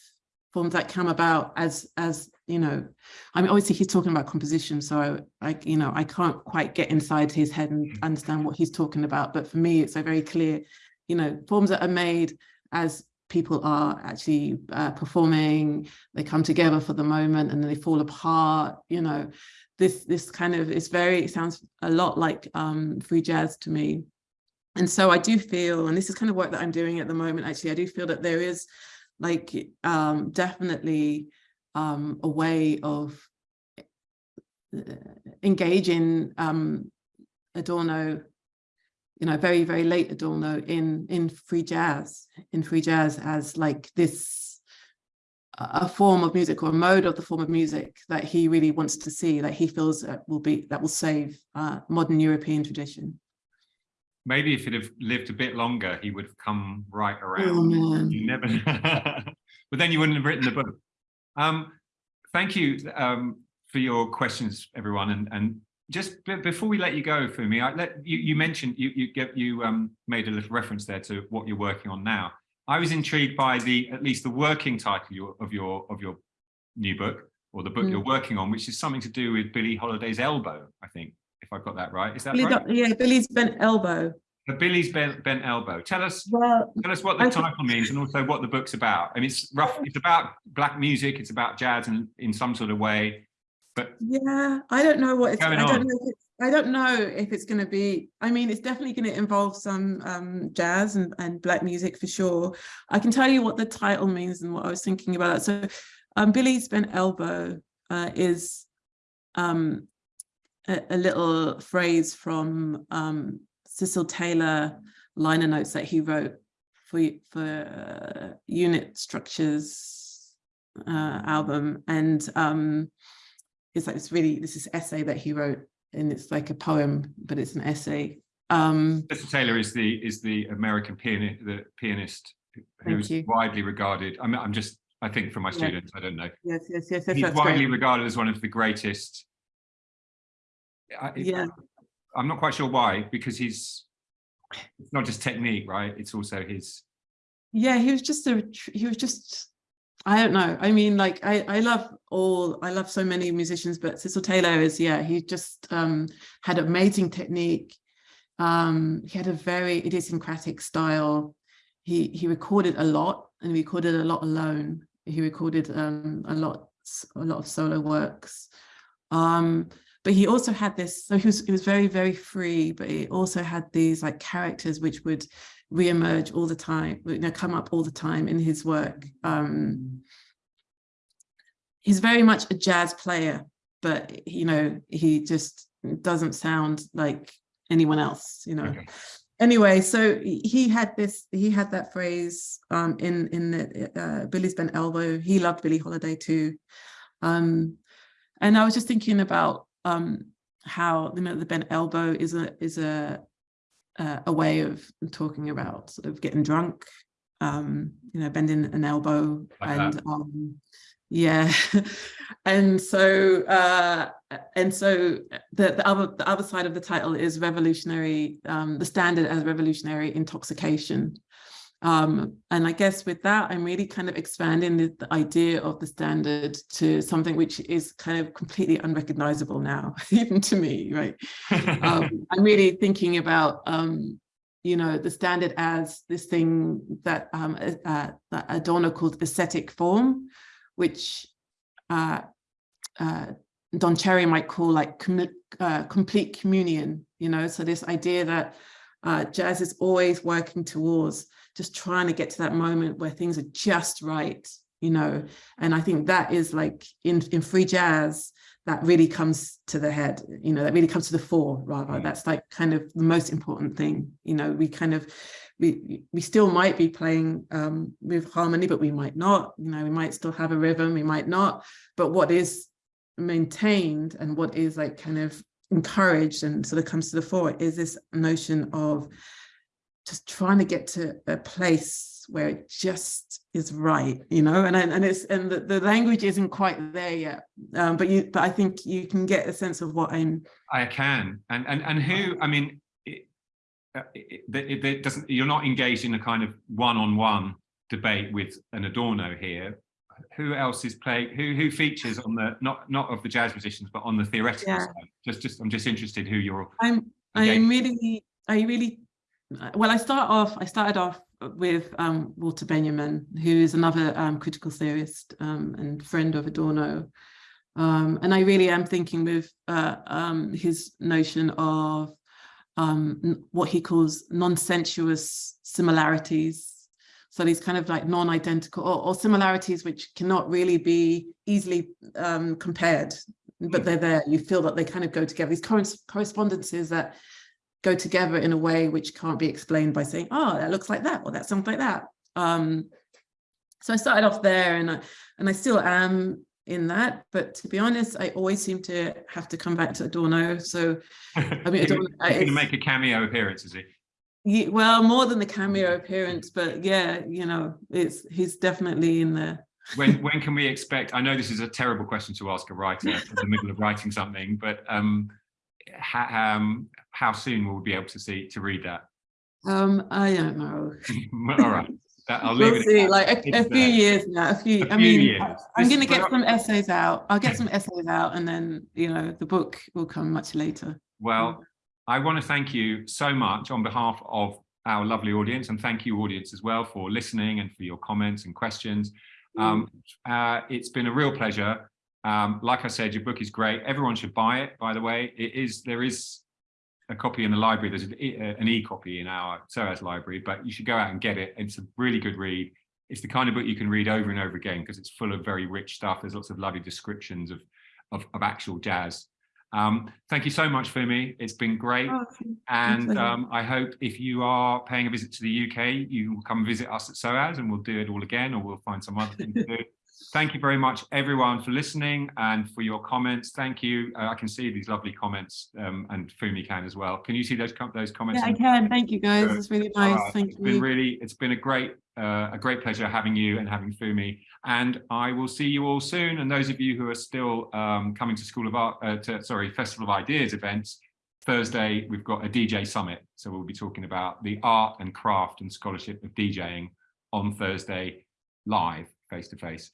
forms that come about as as you know i mean obviously he's talking about composition so i, I you know i can't quite get inside his head and understand what he's talking about but for me it's a very clear you know forms that are made as people are actually uh, performing they come together for the moment and then they fall apart you know. This this kind of is very it sounds a lot like um free jazz to me. And so i do feel and this is kind of work that i'm doing at the moment actually i do feel that there is like um, definitely um, a way of uh, engaging um, Adorno, you know, very, very late Adorno in, in free jazz, in free jazz as like this, a form of music or a mode of the form of music that he really wants to see, that he feels that will be, that will save uh, modern European tradition maybe if he'd have lived a bit longer, he would have come right Oh, around. man. You never, *laughs* but then you wouldn't have written the book. Um, thank you um, for your questions, everyone. And and just before we let you go, Fumi, I let you you mentioned you you get you um made a little reference there to what you're working on now. I was intrigued by the at least the working title your, of your of your new book or the book Mm. you're working on, which is something to do with Billie Holiday's elbow. I think if I've got that right. Is that Billie right? Yeah Billie's bent elbow The Billie's bent, bent elbow. Tell us, well tell us what the I title means and also what the book's about. I mean, it's rough. It's about black music. It's about jazz and in some sort of way. But Yeah, I don't know what it's, I don't on? know if it's, I don't know if it's going to be, I mean, it's definitely going to involve some um, jazz and, and black music for sure. I can tell you what the title means and what I was thinking about that. So um, Billie's Bent Elbow uh, is um, a, a little phrase from um, Cecil Taylor liner notes that he wrote for, for uh, Unit Structures uh, album. And um, it's like this really this is essay that he wrote and it's like a poem but it's an essay um Mr. Taylor is the is the American pianist, the pianist who's widely regarded. I'm I'm just I think for my Yeah. students, I don't know. yes yes yes, yes He's widely great. regarded as one of the greatest. I, Yeah. I'm not quite sure why, because he's it's not just technique, right? It's also his yeah he was just a he was just I don't know. I mean, like I, I love all, I love so many musicians, but Cecil Taylor is, yeah, he just um, had amazing technique. Um, he had a very idiosyncratic style. He he recorded a lot and recorded a lot alone. He recorded um, a lot, a lot of solo works. Um, but he also had this, so he was, he was very, very free, but he also had these like characters which would re-emerge all the time, you know, come up all the time in his work. Um, he's very much a jazz player, but you know, he just doesn't sound like anyone else, you know. Okay. Anyway, so he had this, he had that phrase um, in in the, uh, Billie's Bent Elbow. He loved Billie Holiday too. Um, and I was just thinking about um, how you know the bent elbow is a is a uh, a way of talking about sort of getting drunk, um, you know, bending an elbow Like and um, yeah, *laughs* and so uh, and so the the other the other side of the title is revolutionary, um, the standard as revolutionary intoxication. Um, and I guess with that, I'm really kind of expanding the, the idea of the standard to something which is kind of completely unrecognizable now, *laughs* even to me, right? um, *laughs* I'm really thinking about, um, you know, the standard as this thing that, um, uh, that Adorno called aesthetic form, which uh, uh, Don Cherry might call like com uh, complete communion, you know, so this idea that uh, jazz is always working towards just trying to get to that moment where things are just right, you know, and I think that is like in, in free jazz, that really comes to the head, you know, that really comes to the fore rather. Mm. That's like kind of the most important thing, you know, we kind of, we, we still might be playing um, with harmony, but we might not, you know, we might still have a rhythm, we might not, but what is maintained and what is like kind of encouraged and sort of comes to the fore is this notion of just trying to get to a place where it just is right, you know, and and it's and the, the language isn't quite there yet. Um, but you but I think you can get a sense of what I'm I can. And and and who? I mean, it, uh, it, it, it doesn't. You're not engaged in a kind of one-on-one debate with an Adorno here. Who else is playing? Who who features on the not not of the jazz musicians, but on the theoretical Yeah. side? Just just I'm just interested who you're. I'm I'm really I really well I start off I started off with um, Walter Benjamin who is another um, critical theorist um, and friend of Adorno. Um, and I really am thinking with uh, um, his notion of um, what he calls non-sensuous similarities. So these kind of like non-identical or, or similarities which cannot really be easily um, compared but they're there. You feel that they kind of go together. These corres- correspondences that go together in a way which can't be explained by saying oh that looks like that or that sounds like that um so i started off there and i and i still am in that but to be honest i always seem to have to come back to adorno so I mean, I don't- he's going to make a cameo appearance, is he? Well more than the cameo appearance but yeah you know it's he's definitely in there *laughs* When when can we expect? I know this is a terrible question to ask a writer in the middle of writing something, but um, ha, um, how soon will we be able to see to read that? um i don't know *laughs* All right, that, I'll leave we'll it. see like a, a few years now a few A i few mean years. I- i'm This- gonna get some essays out i'll get some essays out and then you know the book will come much later Well, I want to thank you so much on behalf of our lovely audience, and thank you, audience, as well, for listening and for your comments and questions. Um, uh, it's been a real pleasure. Um, like I said, your book is great. Everyone should buy it, by the way. It is there is a copy in the library. There's an e- uh, an e-copy in our SOAS library, but you should go out and get it. It's a really good read. It's the kind of book you can read over and over again because it's full of very rich stuff. There's lots of lovely descriptions of of, of actual jazz. Um, thank you so much, Fumi. It's been great. Oh, And um, I hope if you are paying a visit to the UK, you will come visit us at SOAS and we'll do it all again or we'll find some other thing to do. Thank you very much, everyone, for listening and for your comments. Thank you. Uh, I can see these lovely comments um, and Fumi can as well. Can you see those, com those comments? yeah i can thank you guys Good. it's really nice right. thank It's been really, it's been a great, uh, a great pleasure having you and having Fumi. And I will see you all soon. And those of you who are still um, coming to School of Art, uh, to, sorry, Festival of Ideas events, Thursday, we've got a DJ summit. So we'll be talking about the art and craft and scholarship of DJing on Thursday live. face to face.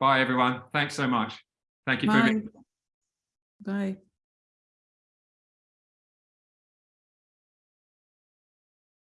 Bye, everyone. Thanks so much. Thank you for Bye. Bye.